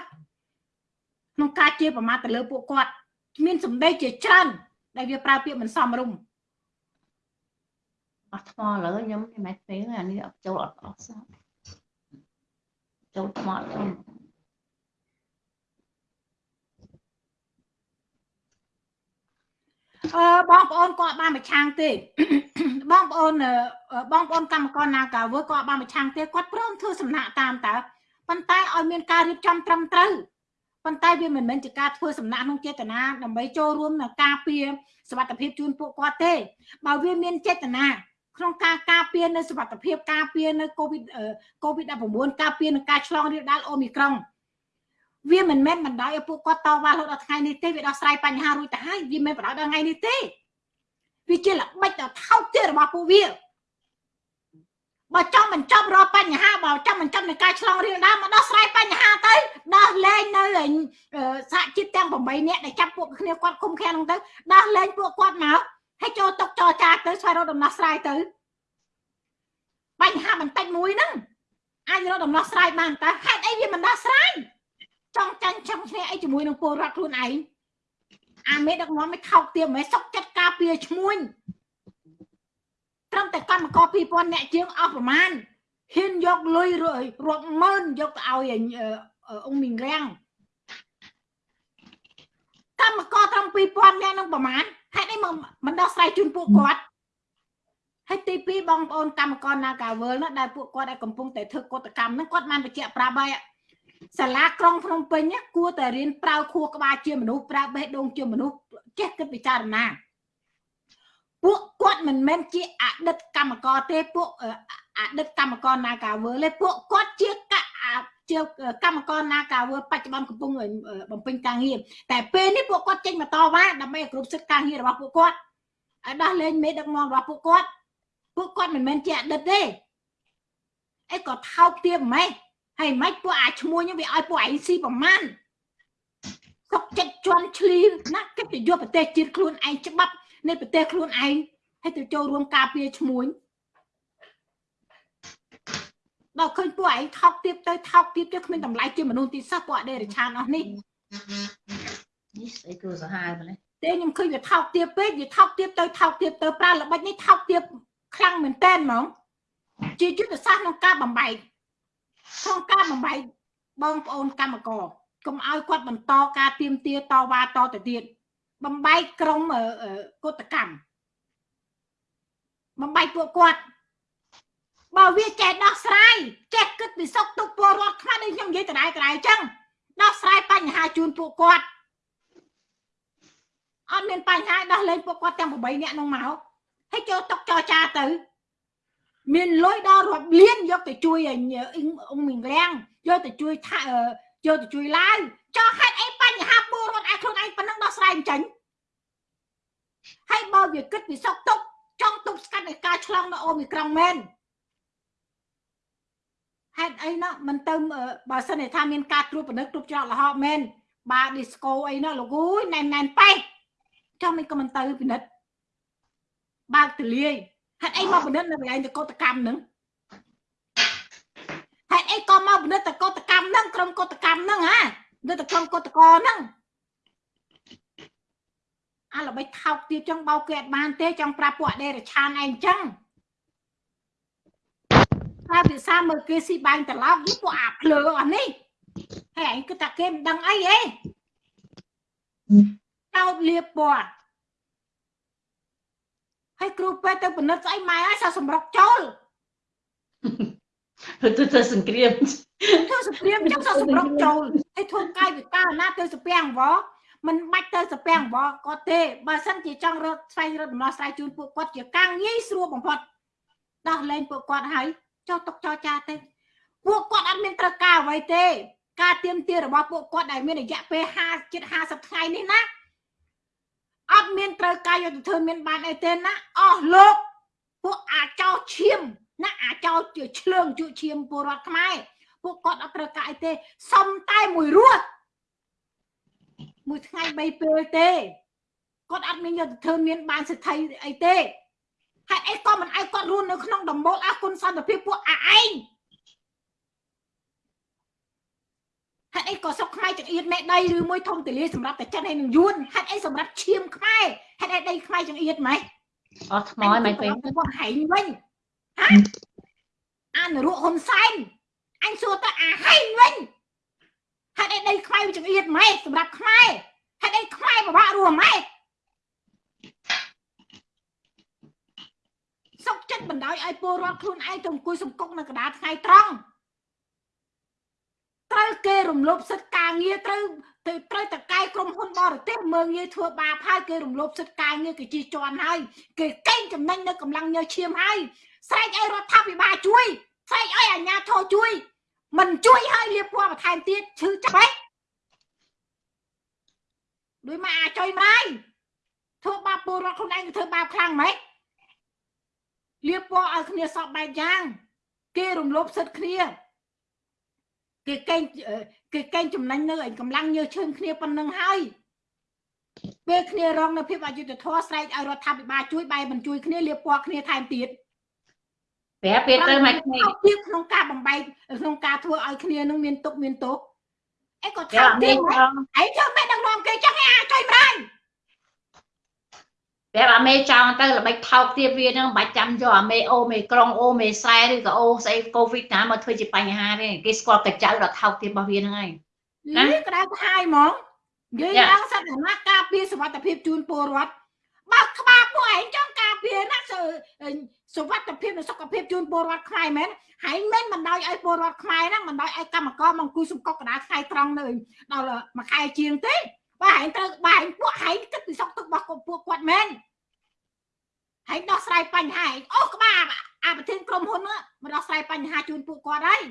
ក្នុងការជេរប្រមាថទៅលើពួកគាត់ មានសម្ដីជាច្រើនដែលវាប្រើពាក្យមិនសមរម្យ អត់ថ្មលើខ្ញុំមិនមែនពេលអានេះអត់ចូលអត់អស់សោះចូលថ្មលើអឺបងប្អូនគាត់បានមកឆាំងទេបងប្អូនបងប្អូនកម្មករណាកាវើគាត់បានមកឆាំងទេគាត់ព្រមធ្វើសំណាក់តាមតើប៉ុន្តែឲ្យមានការរៀបចំត្រឹមត្រូវប៉ុន្តែវាមិនមែនជាការធ្វើសំណាក់ក្នុងចេតនាដើម្បីចូលរួមនៅការពារសុខភាពជូនពួកគាត់ទេបើវាមានចេតនា ក្នុងការការពារនៅសុខភាពការពារនៅកូវីដកូវីដ19ការពារនឹងការឆ្លងរាលដាលអូមីក្រុងវាមិនមែនបណ្ដោយឲ្យពួកគាត់តវ៉ារហូតដល់ថ្ងៃនេះទេវាដោះស្រាយបញ្ហារួចទៅហើយវាមិនបណ្ដោយដល់ថ្ងៃនេះទេវាជាល្បិចដល់ថោកទាបរបស់ពួកវាបើចង់បញ្ចប់រាល់បញ្ហាបើចង់បញ្ចប់នៃការឆ្លងរាលដាលមកដោះស្រាយបញ្ហាទៅដោះលែងនៅសហជីពទាំង8នាក់ដែលចាប់ពួកគ្នាគាត់គុំខាំងហ្នឹងទៅដោះលែងពួកគាត់មក ហើយចូលតុកចរចាទៅស្វែងរកដំណោះស្រាយទៅបញ្ហាបន្តិចមួយហ្នឹងអាចរកដំណោះស្រាយបានតើហេតុអីវាមិនដោះស្រាយចង់ចាញ់ចង់ឈ្នះអីជាមួយនឹងពលរដ្ឋខ្លួនឯងអាមេដឹកនាំមិនថោកទាបមិនសុកចិត្តការពារឈ្មួញត្រឹមតែកម្មករ2000អ្នកជាងអស់ប្រមាណហ៊ានយកលុយរាប់ម៉ឺនយកទៅឲ្យអង្គមីងរាំងកម្មករត្រឹម2000អ្នកនឹងប្រមាណ ហេតុអីមកមិនដោះស្រាយជូនពួកគាត់ហើយទី2បងប្អូនកម្មករនាការវើលណាដែលពួកគាត់ដែលកំពុងតែធ្វើកតកម្មហ្នឹងគាត់បានបញ្ជាក់ប្រាប់ហើយសាលាក្រុងភ្នំពេញគួរតែរៀនប្រើខួរក្បាលជាមនុស្សប្រើបេះដូងជាមនុស្សចេះគិតពិចារណាពួកគាត់មិនមែនជាអតីតកម្មករទេពួកអតីតកម្មករនាការវើទេពួកគាត់ជាកជាកម្មករនាការវើបច្ចុប្បន្នកំពុងបំពេញការងារតែពេលនេះពួកគាត់ចេញមកតវ៉ាដើម្បីឲ្យគ្រប់សិទ្ធិការងាររបស់ពួកគាត់ឲ្យដោះលែងមេដឹកនាំរបស់ពួកគាត់ពួកគាត់មិនមែនជាអតីតទេអីក៏ថោកទាបម៉េចហើយមិនពួកអាឈ្មោះហ្នឹងវាឲ្យពួកឯងស៊ីប្រមាណសុកចិត្តជន់ឈ្លីណាគិតទៅយកប្រទេសជាតិខ្លួនឯងច្បាប់នៃប្រទេសខ្លួនឯងហើយទៅចូលរួមការពារឈ្មោះ ដល់ឃើញពួកឯងថោកទៀតទៅថោកទៀតទៅគ្មានតម្លៃជាមនុស្សទីសោះពួកអដេរឆានអស់នេះនេះស្អីគ្រូសាហាវម្លេះទេខ្ញុំឃើញវាថោកទៀតពេកវាថោកទៀតទៅថោកទៀតទៅប្រើល្បិចនេះថោកទៀតខ្លាំងមែនតើហ្មងជាយុទ្ធសាស្ត្រក្នុងការបំបែកក្នុងការបំបែកបងប្អូនកម្មករកុំឲ្យគាត់បន្តការទៀមទាតវ៉ាតទៅទៀតបំបែកក្រុមកតកម្មបំបែកពួកគាត់ បើវាចេះដោះស្រាយចេះគិតពីសុខទុក្ខពលរដ្ឋខ្មែរដូចខ្ញុំនិយាយដដែលដដែលអញ្ចឹងដោះស្រាយបញ្ហាជូនពួកគាត់អត់មានបញ្ហាដោះលែងពួកគាត់ទាំង8នាក់នោះមកហើយចូលតុកចរចាទៅ មានលុយដល់រាប់លានយកទៅជួយអង្គមីងរាំងយកទៅជួយថាយកទៅជួយឡាវចោះហេតុអីបញ្ហាពលរដ្ឋឯខ្លួនឯងប៉ុណ្ណឹងដោះស្រាយមិនចាញ់ហើយបើវាគិតពីសុកទុកចង់ទប់ស្កាត់នៃការឆ្លងនៅអូមីក្រុងមែន ហេតុច់អីណាមិនទៅបើសិនថាមានការត្រួតពិនិត្យគ្រប់ច្រកល្ហកមែនបាឌីស្កូអីណាលោកអើយណែនណែនប៉េះចុះមិនក៏មិនទៅពិនិត្យបើកទលាយហេតុអីមកពិនិត្យនៅកន្លែងតកតកម្មហ្នឹងហេតុអីក៏មកពិនិត្យតកតកម្មហ្នឹងក្រុមកតកម្មហ្នឹងហ่าនៅតែក្រុមកតកហ្នឹងអាល្បិចថោកទៀតចឹងបោកគេអត់បានទេចង់ប្រាប់ពួកអដេរឆានឯងចឹង តែភាសាមើលគេស៊ីបាញ់ត្រឡប់យីពួកអាភ្លើអស់នេះហើយឯងគិតថាគេមិនដឹងអីទេចោតលៀបពណ៌ហើយគ្រូពេទ្យទៅពិនិត្យស្អីម៉ែហើយសោះសម្រុកចូលទៅទៅសង្គ្រាមធ្វើសព្រាមចឹងសោះសម្រុកចូលហើយធ្វើកាយវិការណាទៅសពាំងវមិនបាច់ទៅសពាំងវគាត់ទេបើសិនជាចង់រកស្វែងរកដំណោះស្រាយជូនពួកគាត់ជាការងាយស្រួលបំផុតដោះលែងពួកគាត់ហើយ ចោះຕົកចោចាទេពួកគាត់អត់មានត្រូវការអ្វីទេ ការទៀមទារបស់ពួកគាត់ដែលមានរយៈពេល50ជិត50ថ្ងៃនេះណាអត់មានត្រូវការយកទៅធ្វើមានបានអីទេណាអស់លោកពួកអាចោឈាមណាអាចោជាឆ្លើងជក់ឈាមពលរដ្ឋខ្មែរពួកគាត់អត់ត្រូវការអីទេសុំតែមួយរស់មួយថ្ងៃ3ពេលទេគាត់អត់មានយកទៅធ្វើមានបានសិទ្ធិអីទេ ហេតុអីក៏មិនឲ្យគាត់រស់នៅក្នុងដំបូលអគុណសន្តិភាពពួកអាឯងហេតុអីក៏សុកខ្មែរចង្អៀតមេដីឬមួយធំទលាសម្រាប់តែចិនហើយនឹងយួនហេតុអីសម្រាប់ឈាមខ្មែរហេតុអីដីខ្មែរចង្អៀតម៉េចអស់ថ្មហើយមិនពេញពួកហែងវិញហ៎អានរក់ហ៊ុនសែនអញសួរតើអាហែងវិញហេតុអីដីខ្មែរវាចង្អៀតម៉េចសម្រាប់ខ្មែរហេតុអីខ្មែរពិបាករស់ម៉េច សុកចិត្តបណ្ដោយឲ្យពលរដ្ឋខ្លួនឯងទៅអង្គុយសង្គកនៅកណ្ដាលថ្ងៃត្រង់ត្រូវគេរំលោភសិទ្ធិការងារត្រូវទៅត្រូវតកែក្រុមហ៊ុនបរទេសមើងងាយធ្វើបាបហើយគេរំលោភសិទ្ធិការងារគេជិះជាន់ហើយគេកេងចំណេញនៅកម្លាំងញើឈាមហើយស្រែកឲ្យរដ្ឋាភិបាលជួយស្រែកឲ្យអាជ្ញាធរជួយ មិនជួយឲ្យលៀបពណ៌បន្ថែមទៀតឈឺចាប់ហ៎ដូចមកអាចុយម្ដាយធ្វើបាបពលរដ្ឋខ្លួនឯងទៅធ្វើបាបខ្លាំងម៉េច លៀបពណ៌ឲ្យគ្នាសពបែបយ៉ាង គេរំលោភសិទ្ធិគ្នាគេកេងគេកេងចំណេញនៅឯកម្លាំងញើឈើគ្នាប៉ុណ្្នឹងហើយពេលគ្នារងនៅភាពអយុត្តិធម៌ស្រែកឲ្យរដ្ឋាភិបាលជួយបែរមិនជួយគ្នាលៀបពណ៌គ្នាថែមទៀតប្រាប់ពេលទៅមកគ្នាទៀតក្នុងការបំបែកក្នុងការធ្វើឲ្យគ្នានឹងមានទុកមានទោសអីក៏ប្រាប់ថែមមេទៀតចង់ឯងធ្វើមិនដឹកនាំគេចឹងឯងអាចុយម្ដាយ ប្រាប់អាមេចង់ទៅល្បិចថោកទៀតវានឹងមិនបាច់ចាំយកអាមេអូមេក្រុងអូមេសែឬក៏អូស្អីកូវីដណាមកធ្វើជាបញ្ហាទេគេស្គាល់កញ្ចៅដល់ថោកទៀតរបស់វាហ្នឹងហើយណានេះក្តៅក្ហាយហ្មងនិយាយយ៉ាឡើងសត្វណាការពារសុវត្ថិភាពជូនពលរដ្ឋបើក្បាលពួកឯងចង់ការពារណាសុសុវត្ថិភាពនិងសុខភាពជូនពលរដ្ឋខ្មែរមែនហើយមិនមិនដោយឲ្យពលរដ្ឋខ្មែរហ្នឹងមិនដោយឲ្យកម្មករមកអង្គុយសំកប់កណ្ដាលថ្ងៃត្រង់នៅដល់មួយខែជាងទេ បើឯងត្រូវបើឯងពួកឯងគិតពីសុខទុក្ខរបស់ពួកគាត់មែនហើយដោះស្រាយបញ្ហាឯងអូក្បាលអាប្រធានក្រុមហ៊ុនហ្នឹងមកដោះស្រាយបញ្ហាជូនពួកគាត់ហើយ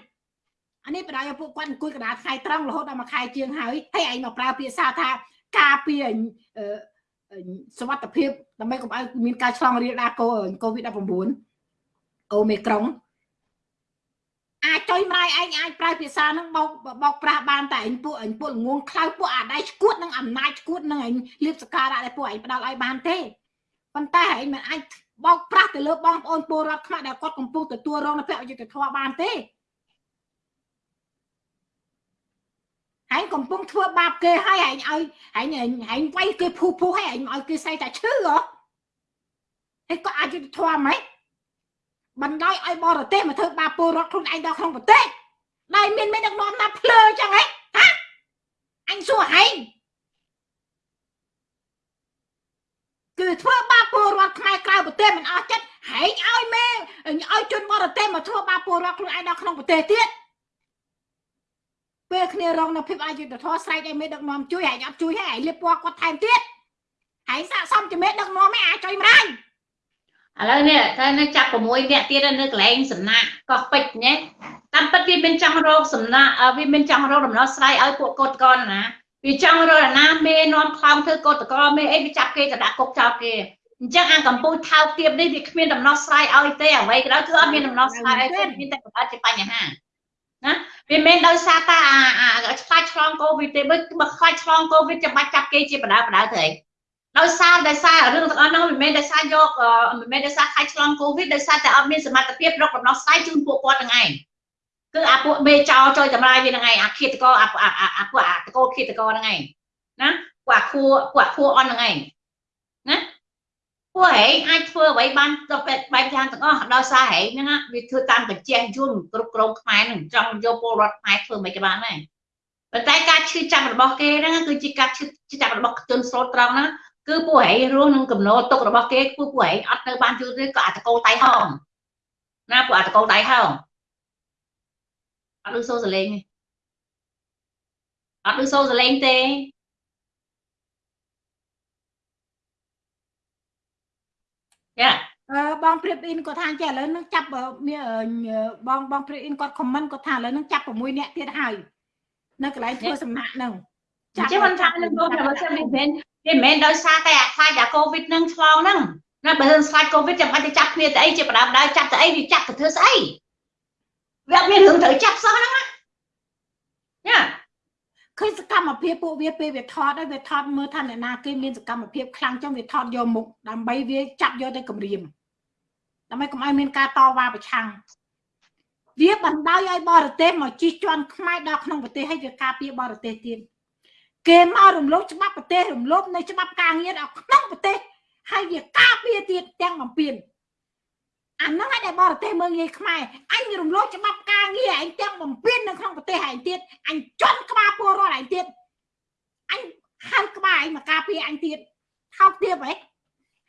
អានេះបដិឲ្យពួកគាត់អង្គុយកណ្ដាលថ្ងៃត្រង់រហូតដល់មួយខែជាងហើយហើយឯងមកប្រើភាសាថាការពារអឺអឺសុវត្ថិភាពដើម្បីកុំឲ្យមានការឆ្លងរាលដាលកូកូវីដ19អូមេក្រុង អាចចុយម្ដាយឯងអាចប្រើភាសាហ្នឹងបោកបោកប្រាស់បានតែឯងពួកឯងពួកល្ងងខ្លៅពួកអាដៃឈួតនឹងអំណាចឈួតនឹងឯងលៀបសការៈដែលពួកឯងផ្ដាល់ឲ្យបានទេប៉ុន្តែឯងមិនអាចបោកប្រាស់ទៅលើបងប្អូនពលរដ្ឋខ្មែរដែលគាត់កំពុងទទួលរងនៅភអយុត្តិធម៌បានទេហែងកំពុងធ្វើបាបគេហើយហែងឲ្យហែងហែងវាយគេភូភូហើយហែងឲ្យគេស្អីតែឈឺហ៎ហើយក៏អាចយុទ្ធធម៌ហ្មង បណ្ដោយឲ្យបរទេសមកធ្វើបាបពលរដ្ឋខ្លួនឯងដល់ក្នុងប្រទេសដែលមានមេដឹកនាំណាភ្លើចឹងហ៎ហាអញសួរហែងគឺធ្វើបាបពលរដ្ឋខ្មែរក្រៅប្រទេសមិនអស់ចិត្តហែងឲ្យមេឲ្យជនបរទេសមកធ្វើបាបពលរដ្ឋខ្លួនឯងដល់ក្នុងប្រទេសទៀតពេលគ្នារងនៅភាពអយុត្តិធម៌ស្រែកឲ្យមេដឹកនាំជួយហើយអត់ជួយហើយលៀបពណ៌គាត់ថែមទៀតហើយស័កសមជាមេដឹកនាំឯងអាចជួយម្ដាយ ឥឡូវនេះតែនៅចាប់6នាក់ទៀតនៅកន្លែងសំណាក់កោះពេជ្រណាតាមពិតវាមានចង់រកសំណាក់អឺវាមានចង់រកដំណោះស្រាយឲ្យពួកកូតកនណាវាចង់រកអាណាមេនាំខ្លោងធ្វើកូតកមេអីវាចាប់គេទៅដាក់គុកចោលគេអញ្ចឹងអាកម្ពុជាថោកទាបនេះវាគ្មានដំណោះស្រាយឲ្យទេអ្វីក៏ដោយគឺអត់មានដំណោះស្រាយឲ្យទេមានតែបង្កើតជាបញ្ហាណាវាមិនមែនដោយសារតែអាអាខ្លាចឆ្លងកូវីដទេបើបើខ្លាចឆ្លងកូវីដចាំបាច់ចាប់គេជាបដាបដាទៅឯង ដោយសារដោយសាររឿងទាំងអស់ហ្នឹងមិនមែនដោយសារយកមិនមែនដោយសារខ្លាចឆ្លងកូវីដដោយសារតែអត់មានសមត្ថភាពរកដំណោះស្រាយជូនពួកគាត់ទាំងឯងគឺអាពួកមេចោចុយតម្លាយវាហ្នឹងឯងអាឃាតកោអាអាពួកអាតកោឃាតកោហ្នឹងឯងណាពួកអាខួពួកអាខួអន់ហ្នឹងឯងណាពួកហែងអាចធ្វើអ្វីបានទៅបែបបែបយ៉ាងទាំងអស់ដោយសារហែងហ្នឹងវាធ្វើតាមកញ្ចេះយន្តគ្រប់គ្រងខ្មែរហ្នឹងចង់យកពលរដ្ឋខ្មែរធ្វើមិនបានដែរប៉ុន្តែការឈឺចាប់របស់គេហ្នឹងគឺជាការឈឺចាប់របស់ជនស្លូតត្រង់ហ្នឹង គឺពួកហែងរស់នឹងកំណត់ទុករបស់គេពួកពួកហែងអត់នៅបានយូរទេក៏អាតកោតៃហោងណាពួកអាតកោតៃហោងអត់ឮសូរសលេងទេអត់ឮសូរសលេងទេយ៉ាអឺបងព្រៀបអ៊ីនគាត់ថាចេះឥឡូវនឹងចាប់មានបងបងព្រៀបអ៊ីនគាត់ខមមិនគាត់ថាឥឡូវនឹងចាប់6នាក់ទៀតហើយនៅកន្លែងធ្វើសំណាក់នឹង ចាប់ចេះមិនចាប់នឹងបងតែបើសិនមិនមែនវាមិនមែនដោយសារតែអាខ្លាចអាកូវីដនឹងឆ្លងហ្នឹងណាបើមិនខ្លាចកូវីដចាំបាច់ទៅចាប់គ្នាទៅអីជាបដាបដាចាប់ទៅអីវាចាប់ទៅធ្វើស្អីវាអត់មានរឿងត្រូវចាប់សោះហ្នឹងណាយ៉ាឃើញសកម្មភាពពួកវាពេលវាថតហើយវាថតមើលថាអ្នកណាគេមានសកម្មភាពខ្លាំងចឹងវាថតយកមុខដើម្បីវាចាប់យកទៅគម្រាមដើម្បីកុំឲ្យមានការតវ៉ាប្រឆាំងវាបណ្ដោយឲ្យបរទេសមកជិះជាន់ខ្មែរដល់ក្នុងប្រទេសឲ្យវាការពារបរទេសទៀត គេមករំលោភច្បាប់ប្រទេសរំលោភនៅច្បាប់ការងារដល់ក្នុងប្រទេសហើយវាការពារទៀតទាំងបំពេញអាហ្នឹងឯងដែលបរទេសមើងងាយខ្មែរអញរំលោភច្បាប់ការងារឯងទាំងបំពេញនៅក្នុងប្រទេសឯងទៀតអញជន់ក្បាលពលរដ្ឋឯងទៀតអញហៅក្បាលឯងមកការពារអញទៀតថោកទៀតហ៎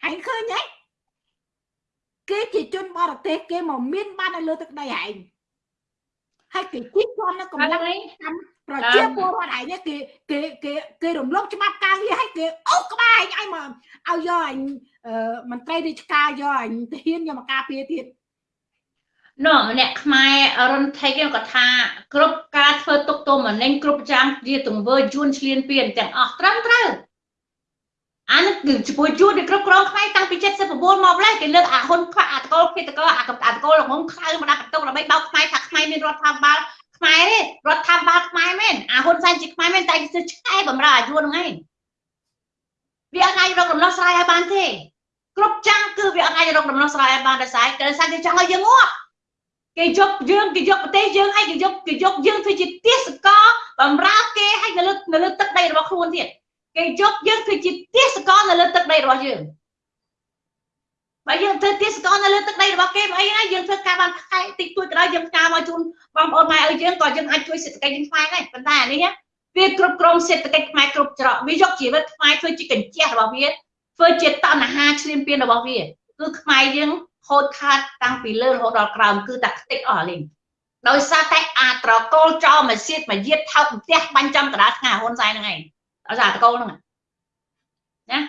ឯងឃើញទេគេជាជនបរទេសគេមកមានបាននៅលើទឹកដីឯង ហើយគេជិះជាប់នៅកម្លាំងកម្មប្រជាពលរដ្ឋឯងគេគេគេគេរំលោភច្បាប់ការងារឲ្យគេអូក្បាលឯងឲ្យមកឲ្យយកអញមន្ត្រីរាជការយកអញទាហានយកមកការពារទៀតនោះម្នាក់ខ្មែររុនថេកគាត់ថាគ្រប់ការធ្វើទុកទោសមនិញគ្រប់ចាំជាទង្វើយួនឆ្លៀនពៀនទាំងអស់ត្រឹមត្រូវអានេះគឺជាមួយយួនវាគ្រប់គ្រងខ្មែរតាំងពី79មកម្លេះគេលើកអាហ៊ុនខ្វាក់អាតកលភេតកលអាកអាតកលល្ងងខ្លៅមកដាក់បន្ទុកដើម្បីបោកខ្មែរថាខ្មែរមានរដ្ឋាភិបាលខ្មែរទេរដ្ឋាភិបាលខ្មែរមែនអាហ៊ុនសែនជាខ្មែរមែនតែគេធ្វើឆ្កែបំរើអាយួនហ្នឹងឯងវាអត់អាចរកដំណោះស្រាយឲ្យបានទេគ្រប់ចាំងគឺវាអត់អាចរកដំណោះស្រាយឲ្យបានដែរស្អែកគេសាគេចង់ឲ្យយើងងាប់គេយកយើងគេយកប្រទេសយើងឲ្យគេយកគេយកយើងធ្វើជាទេសកលបំរើគេឲ្យនៅលើនៅលើទឹកដីរបស់ខ្លួនទៀតគេយកយើងធ្វើជាទេសកលនៅលើទឹកដីរបស់យើង បើយើងធ្វើទេសកលនៅលើទឹកដីរបស់គេមកអីណាយើងធ្វើការបានខែតិចតួចក៏ដោយយើងការមកជូនបងប្អូនម៉ែឲ្យយើងក៏យើងអាចជួយសេដ្ឋកិច្ចយើងខ្មែរដែរប៉ុន្តែអានេះវាគ្រប់គ្រងសេដ្ឋកិច្ចខ្មែរគ្រប់ច្រកវាយកជីវិតខ្មែរធ្វើជាកញ្ចក់របស់វាធ្វើជាតណ្ហាឈ្លានពានរបស់វាគឺខ្មែរយើងហូតខាតតាំងពីលើរហូតដល់ក្រោមគឺតែខ្ទេចអស់លេងដោយសារតែអាត្រកូលចោលមកសៀតមកយាតថោកផ្ទះបាញ់ចំកដាលថ្ងៃហ៊ុនសែនហ្នឹងឯងដោយសារអាត្រកូលហ្នឹងណា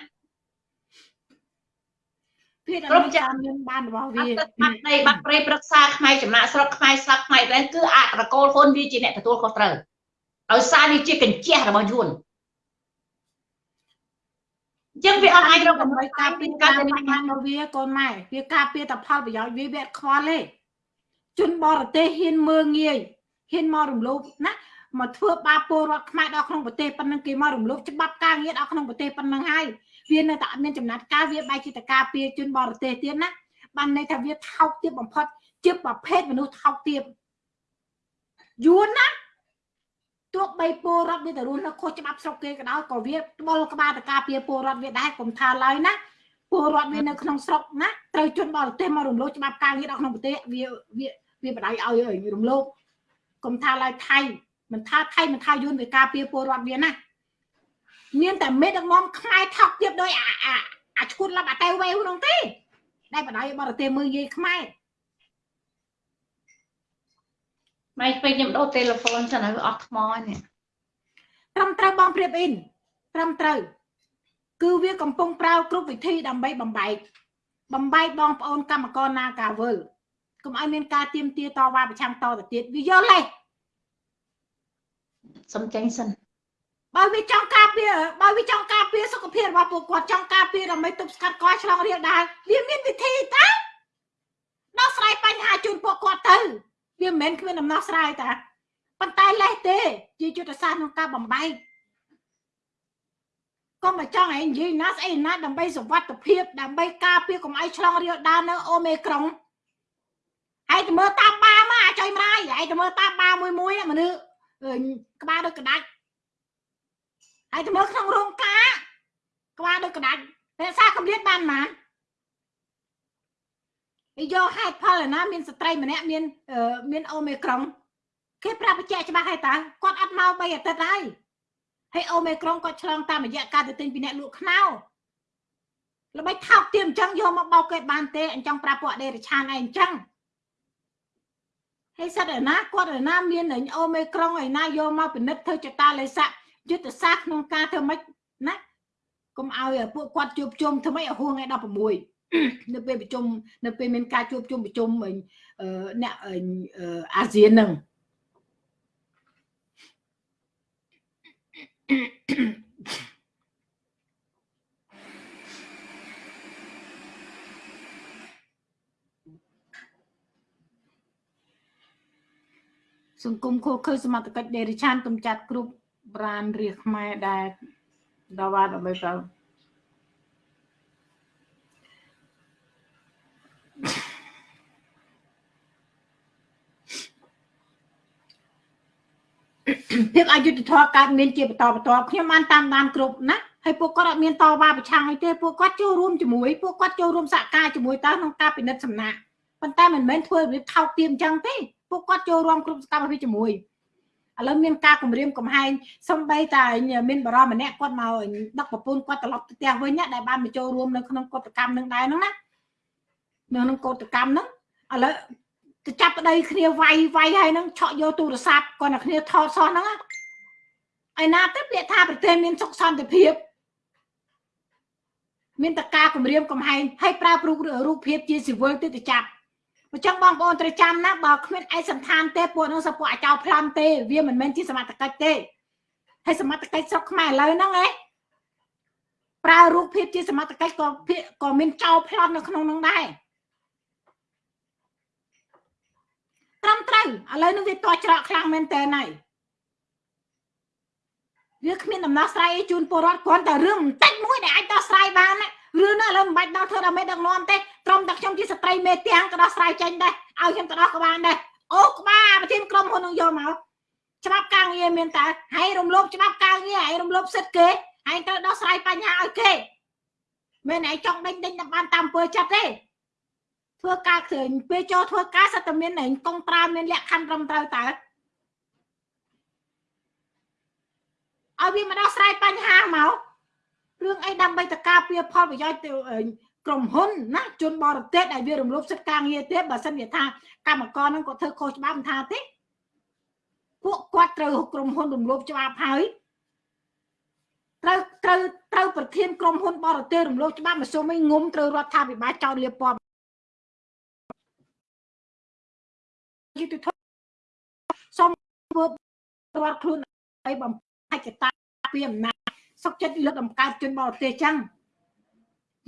ភាពគ្រប់ចាំមានបានរបស់វាបាត់ដីបាត់ព្រៃប្រឹក្សាខ្មែរចំណាក់ស្រុកខ្មែរស្លាប់ខ្មែរតែគឺអត្រកូលហ៊ុនវាជាអ្នកទទួលខុសត្រូវដោយសារវាជាកញ្ចះរបស់យួនចឹងវាអត់អាចរកដើម្បីការពារការបញ្ហារបស់វាកូនម៉ែវាការពារតែផលប្រយោជន៍វាវាខ្វល់ទេជនបរទេសហ៊ានមើងងាយហ៊ានមករំលោភណាមកធ្វើបាបពលរដ្ឋខ្មែរដល់ក្នុងប្រទេសប៉ុណ្ណឹងគេមករំលោភច្បាប់ការងារដល់ក្នុងប្រទេសប៉ុណ្ណឹងហើយ វានៅតែអត់មានចំណាត់ការវាបែរជាតការពារជនបរទេសទៀតណាបានន័យថាវាថោកទៀតបំផុតជាប្រភេទមនុស្សថោកទៀតយួនណាទោះបីពលរដ្ឋវាទៅរស់នៅខុសច្បាប់ស្រុកគេក៏ដោយក៏វាត្បល់ក្បាលតការពារពលរដ្ឋវាដែរកុំថាឡើយណាពលរដ្ឋវានៅក្នុងស្រុកណាត្រូវជនបរទេសមករំលោភច្បាប់ការងារដល់ក្នុងប្រទេសវាវាវាបដៅឲ្យរំលោភកុំថាឡើយថៃមិនថាថៃមិនថាយួនវាការពារពលរដ្ឋវាណា មានតែមេដឹកនាំខ្មែរថោកទៀតដោយអាអាឈួតឡាប់អាតេវេវនោះទេដែលបដៅបរទេសមើលយាយខ្មែរម៉ែពេលខ្ញុំដូរទូរស័ព្ទចឹងហើយអស់ថ្មនេះត្រឹមត្រូវបងព្រៀបអ៊ីនត្រឹមត្រូវ គឺវាកំពុងប្រើគ្រប់វិធីដើម្បីបំបែកបំបែកបងប្អូនកម្មករណាកាវលកុំឲ្យមានការទៀមទាតវ៉ាប្រឆាំងតទៅទៀតវាយល់ទេសំចេញសិន បើវាចង់ការពារបើវាចង់ការពារសុខភាពរបស់ពួកគាត់ចង់ការពារដើម្បីទប់ស្កាត់កយឆ្លងរាលដាលវាមានវិធីតាដោះស្រាយបញ្ហាជូនពួកគាត់ទៅវាមិនមែនគ្មានដំណោះស្រាយតាប៉ុន្តែលេះទេជាយុទ្ធសាស្ត្រក្នុងការបំបែកក៏មកចង់ឯងនិយាយណាស្អីណាដើម្បីសុវត្ថិភាពដើម្បីការពារកុំឲ្យឆ្លងរាលដាលនៅអូមេក្រុងឯងទៅមើលតាមបាមកអាចុយម្ដាយឯងទៅមើលតាមបាមួយមួយមនុស្សក្បាលដូចក្តាច់ ឯងទៅមើលក្នុងរោងការក្បាលដូចក្តាច់តែសារកម្រិតបានប៉ុន្មានយកហេតុផលណាមានស្ត្រីម្នាក់មានមានអូមេក្រុងគេប្រាប់បញ្ជាក់ច្បាស់ហើយតាគាត់អត់មក3អាទិត្យហើយហើយអូមេក្រុងគាត់ឆ្លងតាមរយៈការទៅទិញពីអ្នកលក់ខ្នោល្បិចថោកទាមអញ្ចឹងយកមកបោកគេបានទេអញ្ចឹងប្រាប់ពួកអដេរឆានឯងអញ្ចឹងហើយសិតឯណាគាត់ឯណាមានអូមេក្រុងឯណាយកមកពិនិត្យធ្វើចតាលេស័ក យុទ្ធសាស្ត្រក្នុងការធ្វើម៉េចណាកុំឲ្យពួកគាត់ជួបជុំធ្វើម៉េចឲ្យហួងថ្ងៃ16នៅពេលប្រជុំនៅពេលមានការជួបជុំប្រជុំអ្នកអាស៊ានហ្នឹងសង្គមខូខើសមត្ថកិច្ចដេរិឆានកំចាត់គ្រប់ ប្រានរាជខ្មែរដែលដល់វត្តដើម្បីទៅភាពអយុត្តិធម៌កើតមានជាបន្តបន្ទាប់ខ្ញុំបានតាមដានគ្រប់ណាហើយពួកគាត់អត់មានតវ៉ាប្រឆាំងអីទេពួកគាត់ចូលរួមជាមួយពួកគាត់ចូលរួមសហការជាមួយតើក្នុងការពិនិត្យសំណាក់ប៉ុន្តែមិនមែនធ្វើរបៀបថោកទាបអញ្ចឹងទេពួកគាត់ចូលរួមគ្រប់សកម្មភាពជាមួយ ឥឡូវមានការគម្រាមកំហែងសំបីតែមានបរិមម្នាក់គាត់មកដឹកប្រពន្ធគាត់ត្រឡប់ទៅផ្ទះវិញដែលបានមកចូលរួមនៅក្នុងកតកម្មនឹងដែរហ្នឹងណានៅក្នុងកតកម្មហ្នឹងឥឡូវទៅចាប់ប្តីគ្នាវាយវាយហើយហ្នឹងឆក់យកទូរស័ព្ទគាត់តែគ្នាថតសោះហ្នឹងឯណាទៅពាក្យថាប្រទេសមានសុខសន្តិភាពមានតការគម្រាមកំហែងហើយប្រើរូបរូបភាពជាស៊ីវិលទៅទៅចាប់ អញ្ចឹងបងប្អូនត្រូវចាំណាបើគ្មានឯកសន្តានទេពួកនោះសពួកអាចោប្លន់ទេ វាមិនមែនជាសមត្ថកិច្ចទេហើយសមត្ថកិច្ចស្រុកខ្មែរឥឡូវហ្នឹងឯងប្រើរូបភាពជាសមត្ថកិច្ចក៏ក៏មានចោលប្លន់នៅក្នុងហ្នឹងដែរត្រឹមត្រូវឥឡូវនេះវាតច្រកខ្លាំងមែនតើហើយវាគ្មានដំណោះស្រាយជូនពលរដ្ឋគ្រាន់តែរឿងបន្តិចមួយដែលអាចដោះស្រាយបានណា រឿងនោះឥឡូវមិនបាច់ដល់ធ្វើដល់មេដឹកនាំទេត្រឹមតែខ្ញុំជាស្ត្រីមេទាំងក៏ដោះស្រាយចេញដែរឲ្យខ្ញុំទៅដោះក៏បានដែរអូក្បាលប្រធានក្រុមហ៊ុននឹងយកមកច្បាប់ការងារមានតែហើយរំលោភច្បាប់ការងារហើយរំលោភសិទ្ធិគេហើយត្រូវដោះស្រាយបញ្ហាឲ្យគេមិនឯងចង់ដេញដេញបានតាមពើចិត្តទេធ្វើការឃើញពេលចូលធ្វើការសិតតែមានឯងកងត្រាមានលក្ខខណ្ឌត្រឹមត្រូវតើឲ្យវាមកដោះស្រាយបញ្ហាមក រឿងអីដើម្បីតការពារផលប្រយោជន៍ទៅក្រុមហ៊ុនណាជនបរទេសដែលវារំលោភសិទ្ធិការងារទេបើសិនជាថាកម្មករនឹងគាត់ធ្វើខុសច្បាប់មិនថាទេពួកគាត់ត្រូវក្រុមហ៊ុនរំលោភច្បាប់ហើយត្រូវត្រូវត្រូវប្រធានក្រុមហ៊ុនបរទេសរំលោភច្បាប់មកសុំឲ្យងុំត្រូវរដ្ឋាភិបាលចោទលាបពណ៌យុទ្ធធម៌សុំធ្វើរដ្ឋខ្លួនឲ្យបំផាច់កតាពីអំណាច សុកចិត្តលើកតម្កើងជនបរទេសចឹង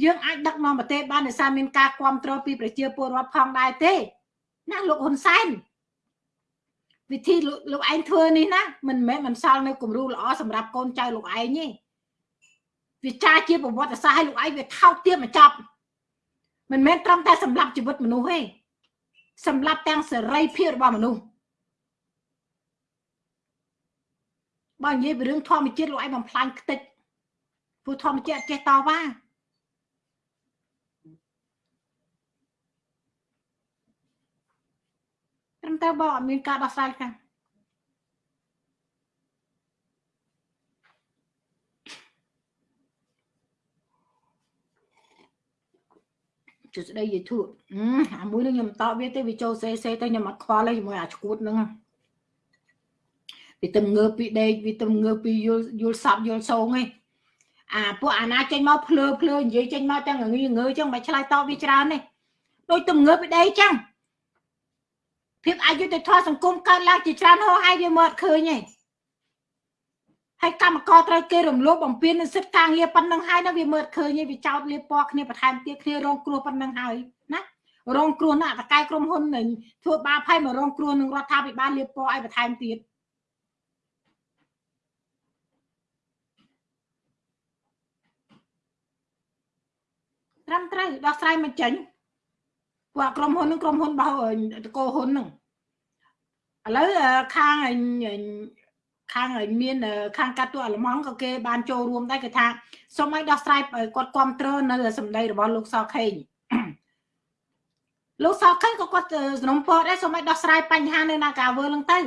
យើងអាចដឹកនាំប្រទេសបានដោយសារមានការគ្រប់គ្រងពីប្រជាពលរដ្ឋផងដែរទេណាលោកហ៊ុនសែនវិធីលោកឯងធ្វើនេះណាមិនមែនមិនសល់នៅគំរូល្អសម្រាប់កូនចៅលោកឯងទេវាចាជាប្រវត្តិសាស្ត្រឲ្យលោកឯងវាថោកទាបមកចប់មិនមែនត្រឹមតែសម្រាប់ជីវិតមនុស្សទេសម្រាប់ទាំងសេរីភាពរបស់មនុស្ស បើនិយាយពីរឿងធម្មជាតិលោកឯងបំផ្លាញខ្ទេចព្រោះធម្មជាតិចេះតវ៉ាត្រឹមតែបើអត់មានការដោះស្រាយខាងជស្ដីយាយធូអាមួយនឹងខ្ញុំតបវាទេវាចូលសេសេទៅខ្ញុំអត់ខ្វល់ទេជាមួយអាឈួតហ្នឹង វាទៅងើបពីដេកវាទៅងើបពីយល់យល់សັບយល់សងឯងអាពួកអាណាចេញមកភ្លើភ្លើនិយាយចេញមកទាំងងើងើចឹងមិនឆ្លើយតបវាច្រើនទេដូចទៅងើបពីដេកចឹងភាពអយុត្តិធម៌សង្គមកើតឡើងជាច្រើនហោហើយវាមកឃើញឯងហើយកម្មករត្រូវគេរំលោភបំពាននឹងសិទ្ធិការងារប៉ុណ្ណឹងហើយណាវាមើលឃើញវាចោតលៀបពណ៌គ្នាបន្ថែមទៀតគ្នារងគ្រោះប៉ុណ្ណឹងហើយណារងគ្រោះណាតកែក្រុមហ៊ុននឹងធ្វើបាបហើយមករងគ្រោះនឹងរដ្ឋាភិបាលលៀបពណ៌ឲ្យបន្ថែមទៀត ត្រឹមត្រូវដោះស្រាយមិនចេញពួកក្រុមហ៊ុននឹងក្រុមហ៊ុនរបស់តកោហ៊ុននឹងឥឡូវខាងខាងមានខាងកាត់ទូអាល្លឺម៉ង់ក៏គេបានចូលរួមដែរគេថាសូមឲ្យដោះស្រាយគាត់គ្រប់គ្រងនៅសម្ដីរបស់លោកសខេងលោកសខេងក៏គាត់សំណុំពរដែរសូមឲ្យដោះស្រាយបញ្ហានៅនាការវើនឹងទៅ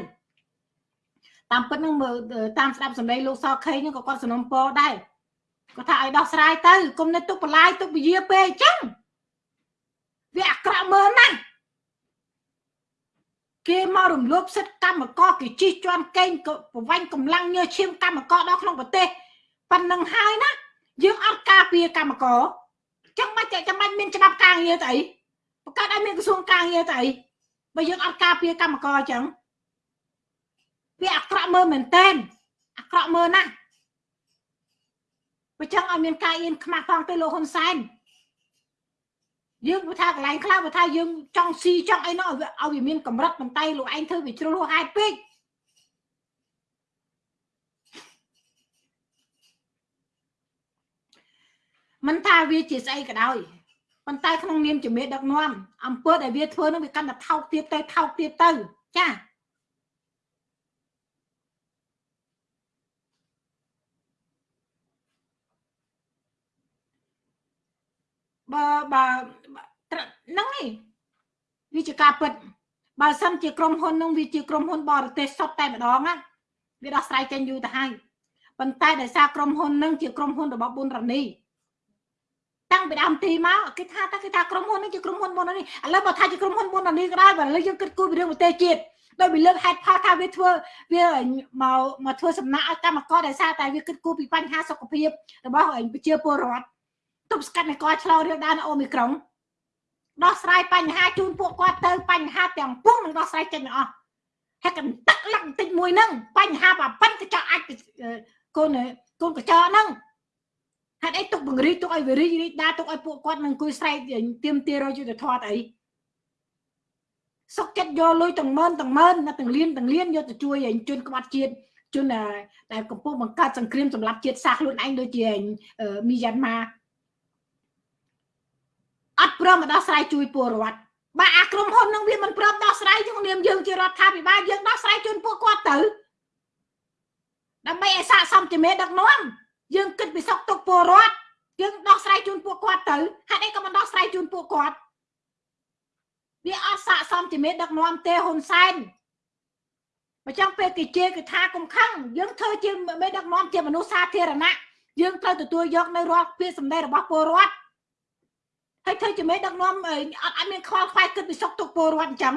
តាមពិតនឹងមើលតាមស្ដាប់សម្ដីលោកសខេងហ្នឹងក៏គាត់សំណុំពរដែរ គាត់ថាឲ្យដោះស្រាយទៅគុំនៅទុកបន្លាយទុកវិយាពេកអញ្ចឹងវាអាក្រក់មើលណាស់គេមករំលោភសិទ្ធិកម្មករគេជិះជាន់កេងប្រវាញ់កម្លាំងញើឈាមកម្មករដល់ក្នុងប្រទេសប៉ុណ្្នឹងហើយណាយើងអត់ការពារកម្មករចឹងមិនចាំបាច់មានច្បាប់ការងារទៅអីបង្កើតឲ្យមានក្រសួងការងារទៅអីបើយើងអត់ការពារកម្មករអញ្ចឹងវាអាក្រក់មើលមែនតែនអាក្រក់មើលណាស់ បើចឹងឲ្យមានការអៀនខ្មាស់ផងទៅលោកហ៊ុនសែនយើងបើថាកន្លែងខ្លះបើថាយើងចង់ស៊ីចង់អីនោះឲ្យវាមានកម្រិតប៉ុន្តែលោកឯងធ្វើវាជ្រុលហួសហេតុពេកមិនថាវាជាស្អីក៏ដោយប៉ុន្តែក្នុងនាមជាមេដឹកនាំអំពើដែលវាធ្វើនោះវាកាន់តែថោកទៀតទៅថោកទៀតទៅចា បើបើហ្នឹងឯងវាជាការពិតបើសិនជាក្រុមហ៊ុននឹងវាជាក្រុមហ៊ុនបរទេសសុទ្ធតែម្ដងណាវាដោះស្រាយចេញយូរទៅហើយប៉ុន្តែដោយសារក្រុមហ៊ុននឹងជាក្រុមហ៊ុនរបស់ប៊ុនរ៉ានីតាំងពីដើមទីមកគេថាតែគេថាក្រុមហ៊ុននេះជាក្រុមហ៊ុនប៊ុនរ៉ានីឥឡូវបើថាជាក្រុមហ៊ុនប៊ុនរ៉ានីក៏ដោយបើឥឡូវយើងគិតគូរពីរឿងប្រទេសជាតិដោយវាលើកហេតុផលថាវាធ្វើវាមកមកធ្វើសំណាក់ឲ្យកម្មករដោយសារតែវាគិតគូរពីបញ្ហាសុខភាពរបស់ប្រជាពលរដ្ឋ ទប់ស្កាត់នៃកឆ្លងរាលដាលអូមីក្រុងដោះស្រាយបញ្ហាជូនពួកគាត់ទៅបញ្ហាទាំងពុះនឹងដោះស្រាយចេញទាំងអស់ហើយកន្ទឹកលឹកបន្តិចមួយហ្នឹងបញ្ហាបាប៉ិនកញ្ចក់អាចកូនកូនកញ្ចក់ហ្នឹងហេតុអីទុកបង្រីទុកឲ្យវារីករីកដាទុកឲ្យពួកគាត់នឹងអង្គុយស្រែកទៀមទារយុទ្ធធម៌អីសុកចិត្តយកលុយទាំងម៉ឺនទាំងម៉ឺនទាំងលៀនទាំងលៀនយកទៅជួយឲ្យជនក្បត់ជាតិជនដែលកំពុងបង្កើតសង្គ្រាមសម្រាប់ជាតិសាសន៍ខ្លួនឯងដូចជាមីយ៉ាន់ម៉ា អត់ព្រមដោះស្រាយជួយពលរដ្ឋបើអាក្រុមហ៊ុននឹងវាមិនព្រមដោះស្រាយយើងនាមយើងជារដ្ឋាភិបាលយើងដោះស្រាយជូនពួកគាត់ទៅដើម្បីឲ្យស័ក្តិសមជាមេដឹកនាំយើងគិតពីសុខទុក្ខពលរដ្ឋយើងដោះស្រាយជូនពួកគាត់ទៅហេតុអីក៏មិនដោះស្រាយជូនពួកគាត់វាអត់ស័ក្តិសមជាមេដឹកនាំទេហ៊ុនសែនបើចង់ពេលគេជេរគេថាកុំខឹងយើងធ្វើជាមេដឹកនាំជាមនុស្សសាធារណៈយើងត្រូវទទួលយកនៅរាល់ពាក្យសម្ដីរបស់ពលរដ្ឋ ហើយធ្វើជាមេដឹកនាំអត់អត់មានខ្វល់ខ្វាយគិតពីសុខទុក្ខពលរដ្ឋអញ្ចឹង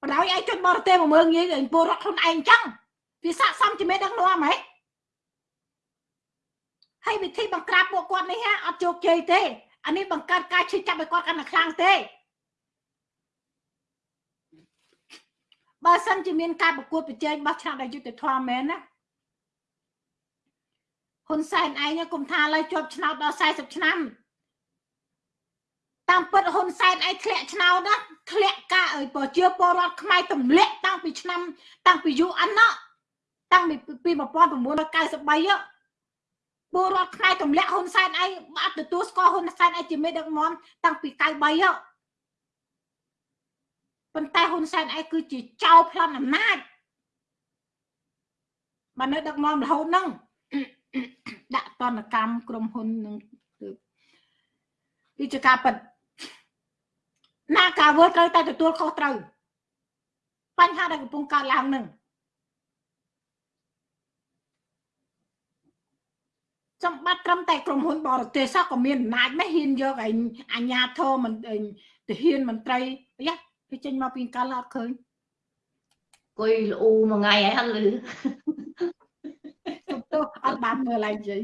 បណ្ដោយឲ្យជនបរទេសមកមើងងាយពលរដ្ឋខ្លួនឯងអញ្ចឹងវាស័កសមជាមេដឹកនាំហ៎ហើយវិធីបង្ក្រាបពួកគាត់នេះហ่าអត់ជោគជ័យទេអានេះបង្កើតការឈឺចាប់ឲ្យគាត់កាន់តែខ្លាំងទេបើសិនជាមានការប្រកួតប្រជែងបោះឆ្នោតដោយយុត្តិធម៌មែនណាហ៊ុនសែនឯងគុំថាឡើយជាប់ឆ្នោតដល់40ឆ្នាំ តាមពិតហ៊ុនសែនឯងធ្លាក់ឆ្នោតណាធ្លាក់ការអើយប្រជាពលរដ្ឋខ្មែរទម្លាក់តាំងពីឆ្នាំ តាំងពីយូរអិនណាតាំងពី1993ពលរដ្ឋខ្មែរទម្លាក់ហ៊ុនសែនឯងអត់ទទួលស្គាល់ហ៊ុនសែនឯងជាមេដឹកនាំតាំងពី93ប៉ុន្តែហ៊ុនសែនឯងគឺជាចៅប្លន់អំណាចបាននៅដឹកនាំរហូតហ្នឹងដាក់តនកម្មក្រុមហ៊ុននឹងគឺជាការពិត ណាការវើត្រូវតែទទួលខុសត្រូវបញ្ហាដែលកំពុងកើតឡើងនឹងសម្បត្តិត្រឹមតែក្រុមហ៊ុនបរទេសសោះក៏មានអំណាចដែរហ៊ានយកឯអញ្ញាធមមិនទាហានមន្ត្រីយ៉ាគេចេញមកពីកាលអត់ឃើញគួយលូមួយថ្ងៃហើយអត់លឺទៅអត់បានមើលឡើងជ័យ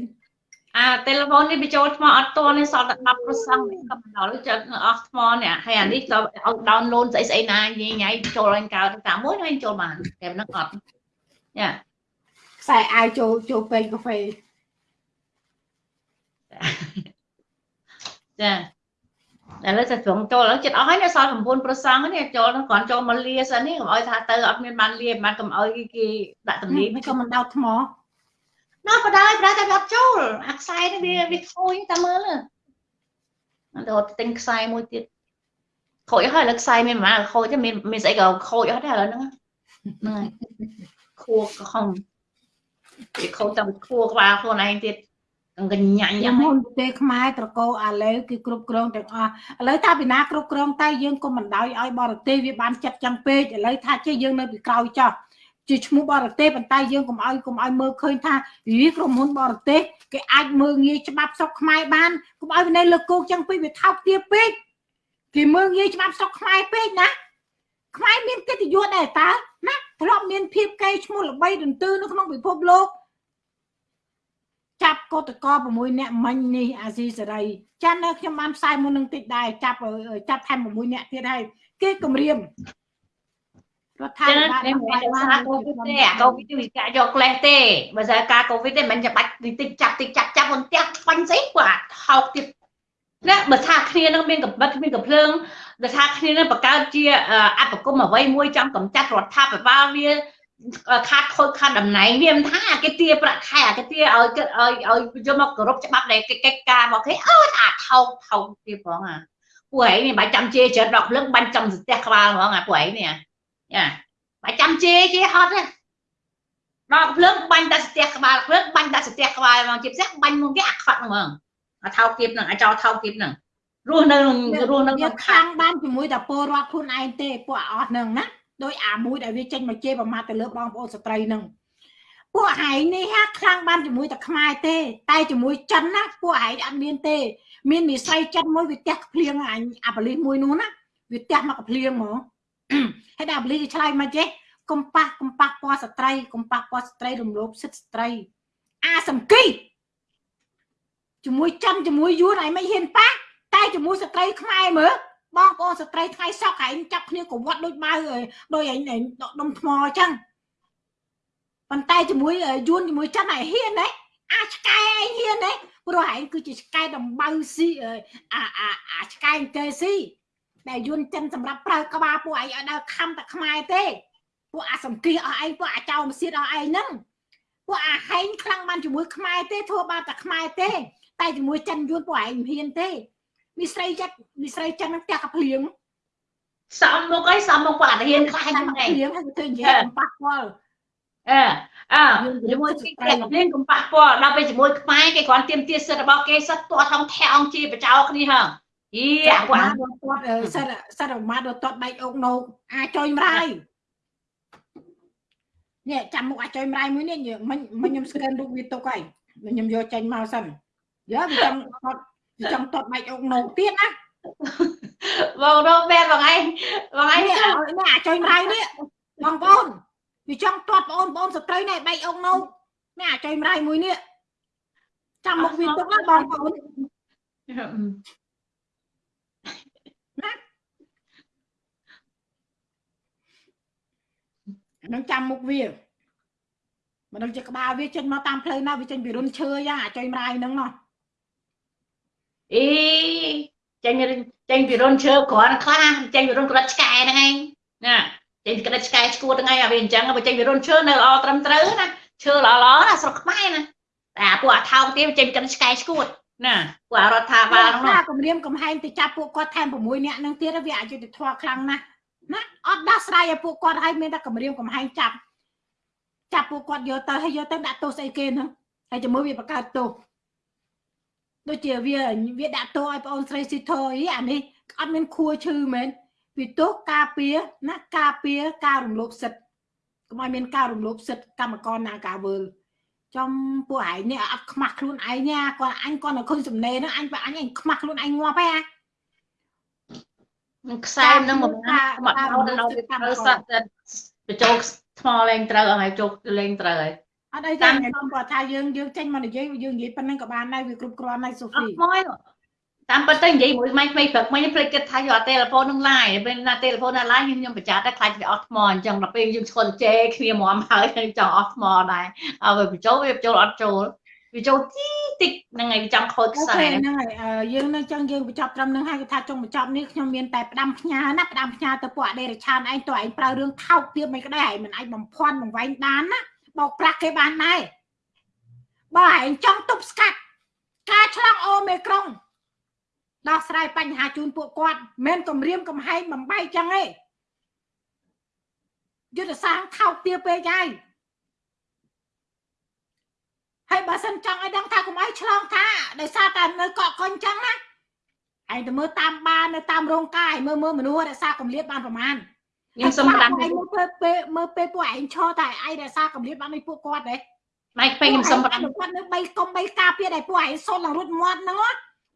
អាទូរស័ព្ទនេះបញ្ចូលថ្មអត់តនេះសល់តែ10%ក៏បណ្ដោយចិត្តអស់ថ្មនេះហើយអានេះទៅឲ្យ download ស្អីស្អីណាញ៉ៃញ៉ៃចូលឡើងកើតតាមមួយហើយចូលបានតែមិនអត់យ៉ាខ្សែអាយចូលចូលពេញកាហ្វេចាតែលើតែត្រង់ចូលឡើងចិត្តអស់ហើយនៅសល់9ប្រសងនេះចូលគ្រាន់ចូលមកលាសិននេះកុំឲ្យថាទៅអត់មានបានលាបានកុំឲ្យគេដាក់តំណីមិនក៏មិនដោតថ្ម ណាបដាយប្រែតែអត់ចូលអាខ្សែនេះវាវាខូចតែមើលទៅរត់ទិញខ្សែមួយទៀតខូចហើយឥឡូវខ្សែមានប្រហែលខូចទេមានមានស្អីក៏ខូចអស់ដែរឥឡូវហ្នឹងហ្នឹងហើយខួរក៏ខំវាខូចតាមខួរក្បាលខ្លួនឯងទៀតកញ្ញាញ់ញយ៉ាងមុម៉េចនប្រទេសខ្មែរត្រកូលអាឡេវគឺគ្រប់គ្រងទាំងអស់ឥឡូវថាពីណាគ្រប់គ្រងតែយើងកុំបណ្ដោយឲ្យបរទេសវាបានចិត្តចឹងពេកឥឡូវថាចេះយើងនៅពីក្រោយចោះ ជាឈ្មោះបរទេសប៉ុន្តែយើងកុំឲ្យកុំឲ្យមើលឃើញថាវាក្រុមហ៊ុនបរទេសគេអាចមើលងាយច្បាប់ស្រុកខ្មែរបានកុំឲ្យវានៅលើគោកចឹងពេកវាថោកទាបពេកគេមើលងាយច្បាប់ស្រុកខ្មែរពេកណាខ្មែរមានកិត្តិយសដែរតើណាធ្លាប់មានភាពកេរ្តិ៍ឈ្មោះល្បីទន្ទឹនៅក្នុងពិភពលោកចាប់កតក6នាក់មិញនេះអាស៊ីសេរីចាន់នៅខ្ញុំបានផ្សាយមុននឹងតិចដែរចាប់ចាប់ថែម6នាក់ទៀតហើយគេគម្រាម រដ្ឋាចឹងភិបាលនេះមិនមែនសារកូវីដទេអាកូវីដវាកាយកក្លេសទេបើសារការកូវីដទេមិនចាំបាច់តិចចាប់តិចចាប់ចាប់មិនផ្ទះខ្វាញ់ស្អីគាត់ថោកទៀតណាបើថាគ្នានឹងមានកំបិតមានកំភ្លើងបើថាគ្នានឹងបង្កើតជាអបគមអ្វីមួយចង់កម្ចាត់រដ្ឋាភិបាលវាខាតខូចខាតតំណែងវាមិនថាគេទាប្រាក់ខែគេទាឲ្យឲ្យឲ្យយកមកគោរពច្បាប់ដែលគេកិច្ចការមកគេអើថាថោកថោកទៀតផងអាពួកឯងនេះបាច់ចាំជេរច្រើនដកភ្លើងបាញ់ចំស្ទះក្បាលហ្មងអាពួកឯងនេះ យ៉ាបាច់ចាំជេរគេហត់ទេដកភ្លើងបាញ់តែស្ទះក្បាលភ្លើងបាញ់តែស្ទះក្បាលហ្មងជាពិសេសបាញ់មុនគេអាខត់ហ្មងអាថោកទៀតហ្នឹងអាចោថោកទៀតហ្នឹងរស់នៅរស់នៅវាខ្លាំងបានជាមួយតែពលរដ្ឋខ្លួនឯងទេពួកអស់ហ្នឹងណាដោយអាមួយដែលវាចេញមកជេរប្រមាថទៅលើបងប្អូនស្ត្រីហ្នឹងពួកហែងនេះហាខ្លាំងបានជាមួយតែខ្មែរទេ តែជាមួយចិនណាពួកហែងអត់មានទេ មាននិស័យចិនមួយវាទះភ្លៀងអញអាបលិសមួយនោះណាវាទះមកភ្លៀងហ្មង ហើយដល់បលិសវាឆ្លើយមកចេះកំប៉ះកំប៉ះពណ៌ស្ត្រីកំប៉ះពណ៌ស្ត្រីរំលោភសិទ្ធិស្ត្រី អាសំគីជាមួយចិនជាមួយយួនឯងមិនហ៊ានប៉ះតែជាមួយស្ត្រីខ្មែរមើលបងប្អូនស្ត្រីថ្ងៃសក់ឯងចាប់គ្នាកវាត់ដូចម៉ៅដូចឯងដុំថ្មអញ្ចឹងប៉ុន្តែជាមួយយួនជាមួយចិនឯងហ៊ានទេអាឆ្កែឯងហ៊ានទេព្រោះឯងគឺជាឆ្កែដំបៅស៊ីអាអាអាឆ្កែកែស៊ី ដែលយួនចិនសម្រាប់ប្រើក្បាលពួកឯងឲ្យដើរខំតែខ្មែរទេពួកអាសំគីអស់ឯងពួកអាចោមសៀតអស់ឯងហ្នឹងពួកអាហែងខ្លាំងបានជាមួយខ្មែរទេធ្វើបានតែខ្មែរទេ តែជាមួយចិនយួនពួកឯងមិនហ៊ានទេមីស្រីចិត្តមីស្រីចិននឹងផ្ទះកាភ្លៀងសំមុខអីសំមុខគាត់ហ៊ានខ្លាចហ្នឹងឯងភ្លៀងហើយទៅនិយាយប៉ះពាល់អឺអើជាមួយគេគេលេងកំប៉ះពាល់ដល់ពេលជាមួយខ្មែរគេគ្រាន់ទៀមទាសិទ្ធិរបស់គេសិទ្ធទាត់ថងធាក់អង្គជាបចោគ្នាហ่าយី អាគាត់គាត់សិតសិតអាម៉ាដល់ទាត់បែកអុកនោអាចុយម្រាយនេះចាំមុខអាចុយម្រាយមួយនេះមិញមិញខ្ញុំស្កែនរូបវាទុកហើយខ្ញុំយកចេញមកសិនយើវាចង់គាត់វាចង់ទាត់បែកអុកនោទៀតណាបងរកបែបបងឯងបងឯងនេះនេះអាចុយម្រាយនេះបងប្អូនវាចង់ទាត់បងប្អូនស្ត្រីនេះបែកអុកនោនេះអាចុយម្រាយមួយនេះចាំមុខវាទុកណាបងប្អូន នឹងចាំមុខវាមិនដឹងជាក្បាលវាចេញមកតាមផ្លូវណាវាចេញពីរុនឈើយ៉ាងអាចុយម្រាយហ្នឹងណោះអីចេញចេញពីរុនឈើគ្រាន់ខ្លះចេញពីរុនក្រិតឆ្កែហ្នឹងឯងណាចេញក្រិតឆ្កែឈួតហ្នឹងឯងអាវាអញ្ចឹងបើចេញពីរុនឈើនៅល្អត្រឹមត្រូវណាឈើល្អល្អណាស្រុកខ្មែរណាតែអាពួកអាថោកទៀតចេញក្រិតឆ្កែឈួតណាពួកអារដ្ឋាភិបាលហ្នឹងថាគម្រាមកំហែងទៅចាប់ពួកគាត់ថែម6នាក់ហ្នឹងទៀតវាអយុត្តិធម៌ខ្លាំងណាស់ ណាអត់ដោះស្រាយឲ្យពួកគាត់ឲ្យមានតែគម្រាមកំហែងចាប់ចាប់ពួកគាត់យកទៅហើយយកទៅដាក់ទោសស្អីគេហ្នឹងហើយជាមួយវាបង្កើតទោសដូចជាវាវាដាក់ទោសឲ្យបងអូនស្រីស៊ីធអីអានេះអត់មានខួរឈឺមែនពីទោសការពារណាការពារការរំលោភសិទ្ធិកុំឲ្យមានការរំលោភសិទ្ធិកម្មករណាការវើលចំពួកឯងនេះអត់ខ្មាស់ខ្លួនឯងណាគាត់អញគាត់នៅឃើញសំណេរហ្នឹងអញបើអញឯងខ្មាស់ខ្លួនឯងងាប់ហ៎អា ខ្សែនឹងមកមកដល់ដល់វាត្រូវសត្វបញ្ចូលថ្មលេងត្រូវហើយជោគលេងត្រូវហើយអត់អីទេខ្ញុំគាត់ថាយើងយើងចេញមកនិយាយយើងនិយាយប៉ុណ្្នឹងក៏បានដែរវាគ្រប់គ្រាន់ហើយសូអហ្វីត់មកតាមពិតទៅនិយាយមួយម៉ៃថ្មីព្រឹកមិញភ្លេចគិតថាយកអាទូរស័ព្ទនឹងឡាយពេលណាទូរស័ព្ទណាឡាយខ្ញុំខ្ញុំប្រចាំតែខ្លាចវាអស់ថ្មអញ្ចឹងដល់ពេលយើងឈុនជេគ្នាមកហើយចង់អស់ថ្មដែរហើយវាបញ្ចូលវាបញ្ចូលអត់ចូល វាចូលទីតិចហ្នឹងហើយវាចង់ខូចអូខ្សែខេហ្នឹងហើយយើងនៅចឹងយើងបញ្ចប់ត្រឹមហ្នឹងហើយគេថាចុងបញ្ចប់នេះខ្ញុំមានតែផ្ដាំផ្ញើណាផ្ដាំផ្ញើទៅពួកអដេរឆានឯងតើឯងប្រើរឿងថោកទៀតមិនក្តីឯងមិនអាចបំភាន់បង្វែងបានណាបោកប្រាស់គេបានដែរបើឯងចង់ទប់ស្កាត់ការឆ្លងអូមេក្រុងដោះស្រាយបញ្ហាជូនពួកគាត់មិនមែនគម្រាមកំហែងបំបីចឹងទេយុទ្ធសាស្ត្រថោកទាបពេកហើយ ហើយបើសិនចង់ឲ្យដឹងថាកុំឲ្យឆ្លងថាដោយសារតែនៅកក់កុញចឹងណាឯងទៅមើលតាមបាននៅតាមរោងការឯងមើលមើលមនុស្សរក្សាកម្រិតបានប្រមាណខ្ញុំសុំដាំឯងមើលពេលពេលមើលពេលពួកឯងឈរតែឯងរក្សាកម្រិតបានឲ្យពួកគាត់ទេម៉ៃពេញខ្ញុំសុំដាំគាត់នៅបីកុំបីការពារតែពួកឯងសុនឡើងរត់មាត់ហ្នឹង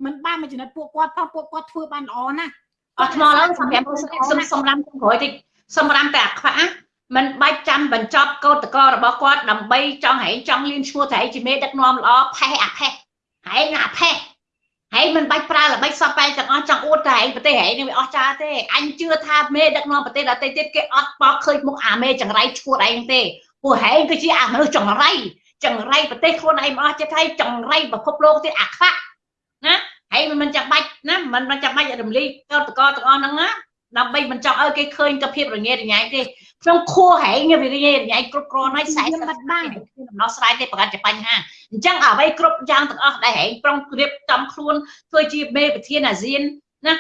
មិនបានមកចំណិតពួកគាត់ផងពួកគាត់ធ្វើបានល្អណាស់អត់ថ្មឡើយសម្រាប់សុំសុំដាំចុងក្រោយតិចសុំដាំតែអាខ្វាក់ មិនបាច់ចាំបញ្ចប់កោតកោរបស់គាត់ដើម្បីចង់ហែងចង់លៀនឈ្មោះតែឯងជាមេដឹកនាំល្អផេះអាផេះហែងអាផេះហែងមិនបាច់ប្រើល្បិចសពបែបទាំងអស់ចង់អួតតែឯងប្រទេសហែងនេះវាអស់ចាទេអញជឿថាមេដឹកនាំប្រទេសដទៃទៀតគេអត់បោកឃើញមុខអាមេចង្រៃឈួតឯងទេពួកហែងគឺជាអាមនុស្សចង្រៃចង្រៃប្រទេសខ្លួនឯងមិនអស់ចិត្តហើយចង្រៃពិភពលោកទៀតអាខ្វាក់ណាហើយមិនចាំបាច់ណាមិនមិនចាំបាច់រំលីកោតកោទាំងអស់ហ្នឹងណាដើម្បីមិនចង់ឲ្យគេឃើញទៅភាពរញ៉េរញ៉ៃទេ ក្នុងខួរហែងវារញ៉េរញ៉ៃគ្រប់គ្រាន់ហើយ40បាត់បានដំណោះស្រាយទេប្រកាសជាបញ្ហាអញ្ចឹងអ្វីគ្រប់យ៉ាងទាំងអស់ដែលហែងប្រុងរៀបចំខ្លួនធ្វើជាមេប្រធានអាស៊ានណា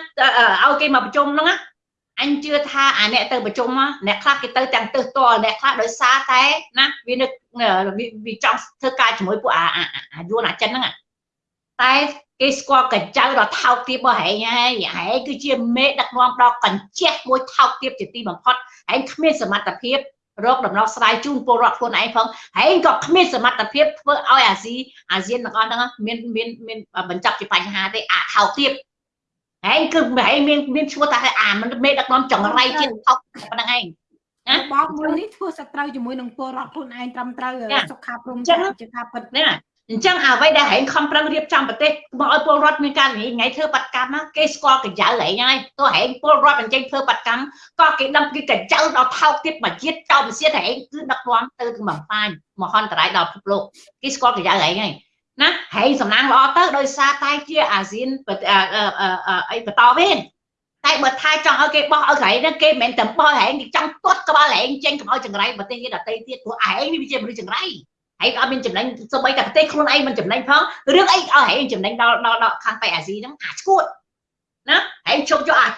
ឲ្យគេមកប្រជុំហ្នឹងណាអញជឿថាអាអ្នកទៅប្រជុំអ្នកខ្លះគេទៅទាំងទឹះតលអ្នកខ្លះដោយសារតែណាវានឹកវាចង់ធ្វើការជាមួយពួកអាអាយួនអាចិនហ្នឹងតែ គេស្គាល់កញ្ចៅដ៏ថោកទាបរបស់ហែងហើយហែងគឺជាមេដឹកនាំដ៏កញ្ចេះមួយថោកទាបជាទីបំផុតហែងគ្មានសមត្ថភាពរកដំណោះស្រាយជូនពលរដ្ឋខ្លួនឯងផងហែងក៏គ្មានសមត្ថភាពធ្វើឲ្យអាស៊ីអាស៊ានទាំងអស់ហ្នឹងមានមានមានបញ្ចប់ជាបញ្ហាទេអាថោកទាបហែងគឺហែងមានមានឈ្មោះថាអាមិនមេដឹកនាំចង្រៃជាថោកប៉ុណ្្នឹងឯងណាបងមួយនេះធ្វើសត្រូវជាមួយនឹងពលរដ្ឋខ្លួនឯងត្រឹមត្រូវសុខាព្រំជាការពិតណា អញ្ចឹងអ្វីដែលហែងខំប្រឹងរៀបចំប្រទេសមកឲ្យពលរដ្ឋមានការនិយាយថ្ងៃធ្វើបាតកម្មគេស្គាល់កញ្ចៅហែងហើយទោះហែងពលរដ្ឋអញ្ចឹងធ្វើបាតកម្មក៏គេដឹងពីកញ្ចៅដល់ថោកទៀតមួយជាតិចោលវិសៀតហែងគឺដឹកនាំទៅถึงបំផាញមហន្តរាយដល់ពិភពលោកគេស្គាល់កញ្ចៅហែងហើយណាហែងសំណាងល្អទៅដោយសារតែជាអាស៊ានអីបន្តវិញតែបើថាចង់ឲ្យគេបោះឲ្យកន្លែងហ្នឹងគេមិនមែនតែបោះហែងគេចង់ទាត់ក្បាលហែងចេញកុំឲ្យចង្រៃប្រទេសទៀតដទៃទៀតព្រោះហែងនេះវាជាមនុស្សចង្រៃ ឯងអត់មានចំណេញសូម្បីតែប្រទេសខ្លួនឯងមិនចំណេញផងរឿងអីឲ្យឯងចំណេញដល់ដល់ដល់ខាងប៉ៃអាស៊ីហ្នឹងអាឈួតណាឯងជប់យកអា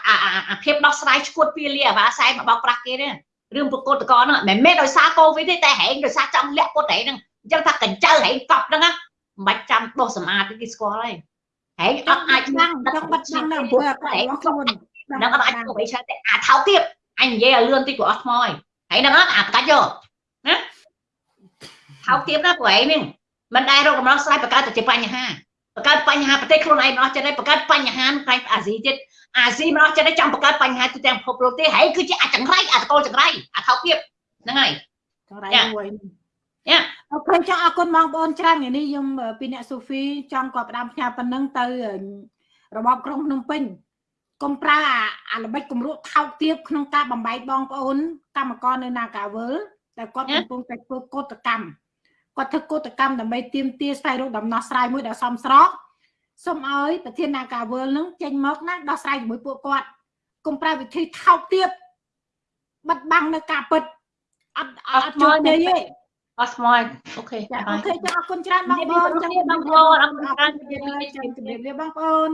អាភាពដោះស្រាយឈួតពីលាអាវ៉ាសែមកបោកប្រាស់គេទេរឿងប្រកតកហ្នឹងមិនមែនដោយសារកូវីដទេតែហែងដោយសារចង់លាក់ពុតហែងហ្នឹងអញ្ចឹងថាកញ្ចៅហែងកប់ហ្នឹងណាមិនបាច់ចាំបោះសម្អាតទេគេស្គាល់ហើយហែងអត់អាចដឹងចង់បាត់ដឹងនៅអំពើអាក្រក់របស់ខ្លួនហ្នឹងអត់អាចធ្វើអ្វីច្រើនតែអាថោកទៀតអញនិយាយឲ្យលឿនតិចក៏អស់ថ្មហើយហើយហ្នឹងអត់អាកាច់យកណា ថោកទៀតណាព្រោះឯងនេះមិនដែលរកដំណោះស្រាយបង្កើតតែជាបញ្ហាបង្កើតបញ្ហាប្រទេសខ្លួនឯងមិនអស់ចិត្តទេបង្កើតបញ្ហាផ្នែកអាស៊ីទៀតអាស៊ីមិនអស់ចិត្តទេចង់បង្កើតបញ្ហាទូទាំងពិភពលោកទេហើយគឺជាអាចង្រៃអាតកលចង្រៃអាថោកទៀតហ្នឹងហើយចង្រៃមួយអូខេចង់អរគុណបងប្អូនច្រើនថ្ងៃនេះខ្ញុំពីអ្នកសូហ្វីចង់ក៏ផ្ដាំផ្ញើប៉ុណ្ណឹងទៅរបបក្រុងភ្នំពេញកុំប្រើអាល្បិចគម្រក់ថោកទាបក្នុងការបំបែកបងប្អូនកម្មករនៅ Nagawal តែគាត់កំពុងតែធ្វើកោតកម្ម គាត់ធ្វើកោតកម្មដើម្បីទាមទារស្វែងរកដំណោះស្រាយមួយដែលសមស្របសូមឲ្យប្រធាន Nagawal នឹងចេញមកណាដោះស្រាយជាមួយពួកគាត់កុំប្រើវិធីថោកទាបបិទបាំងនៅការពិតអត់អត់ជួយទេអត់ស្មោះអូខេអូខេចាអរគុណច្រើនបងប្អូនចាំបងប្អូនអរគុណច្រើនជម្រាបលាបងប្អូន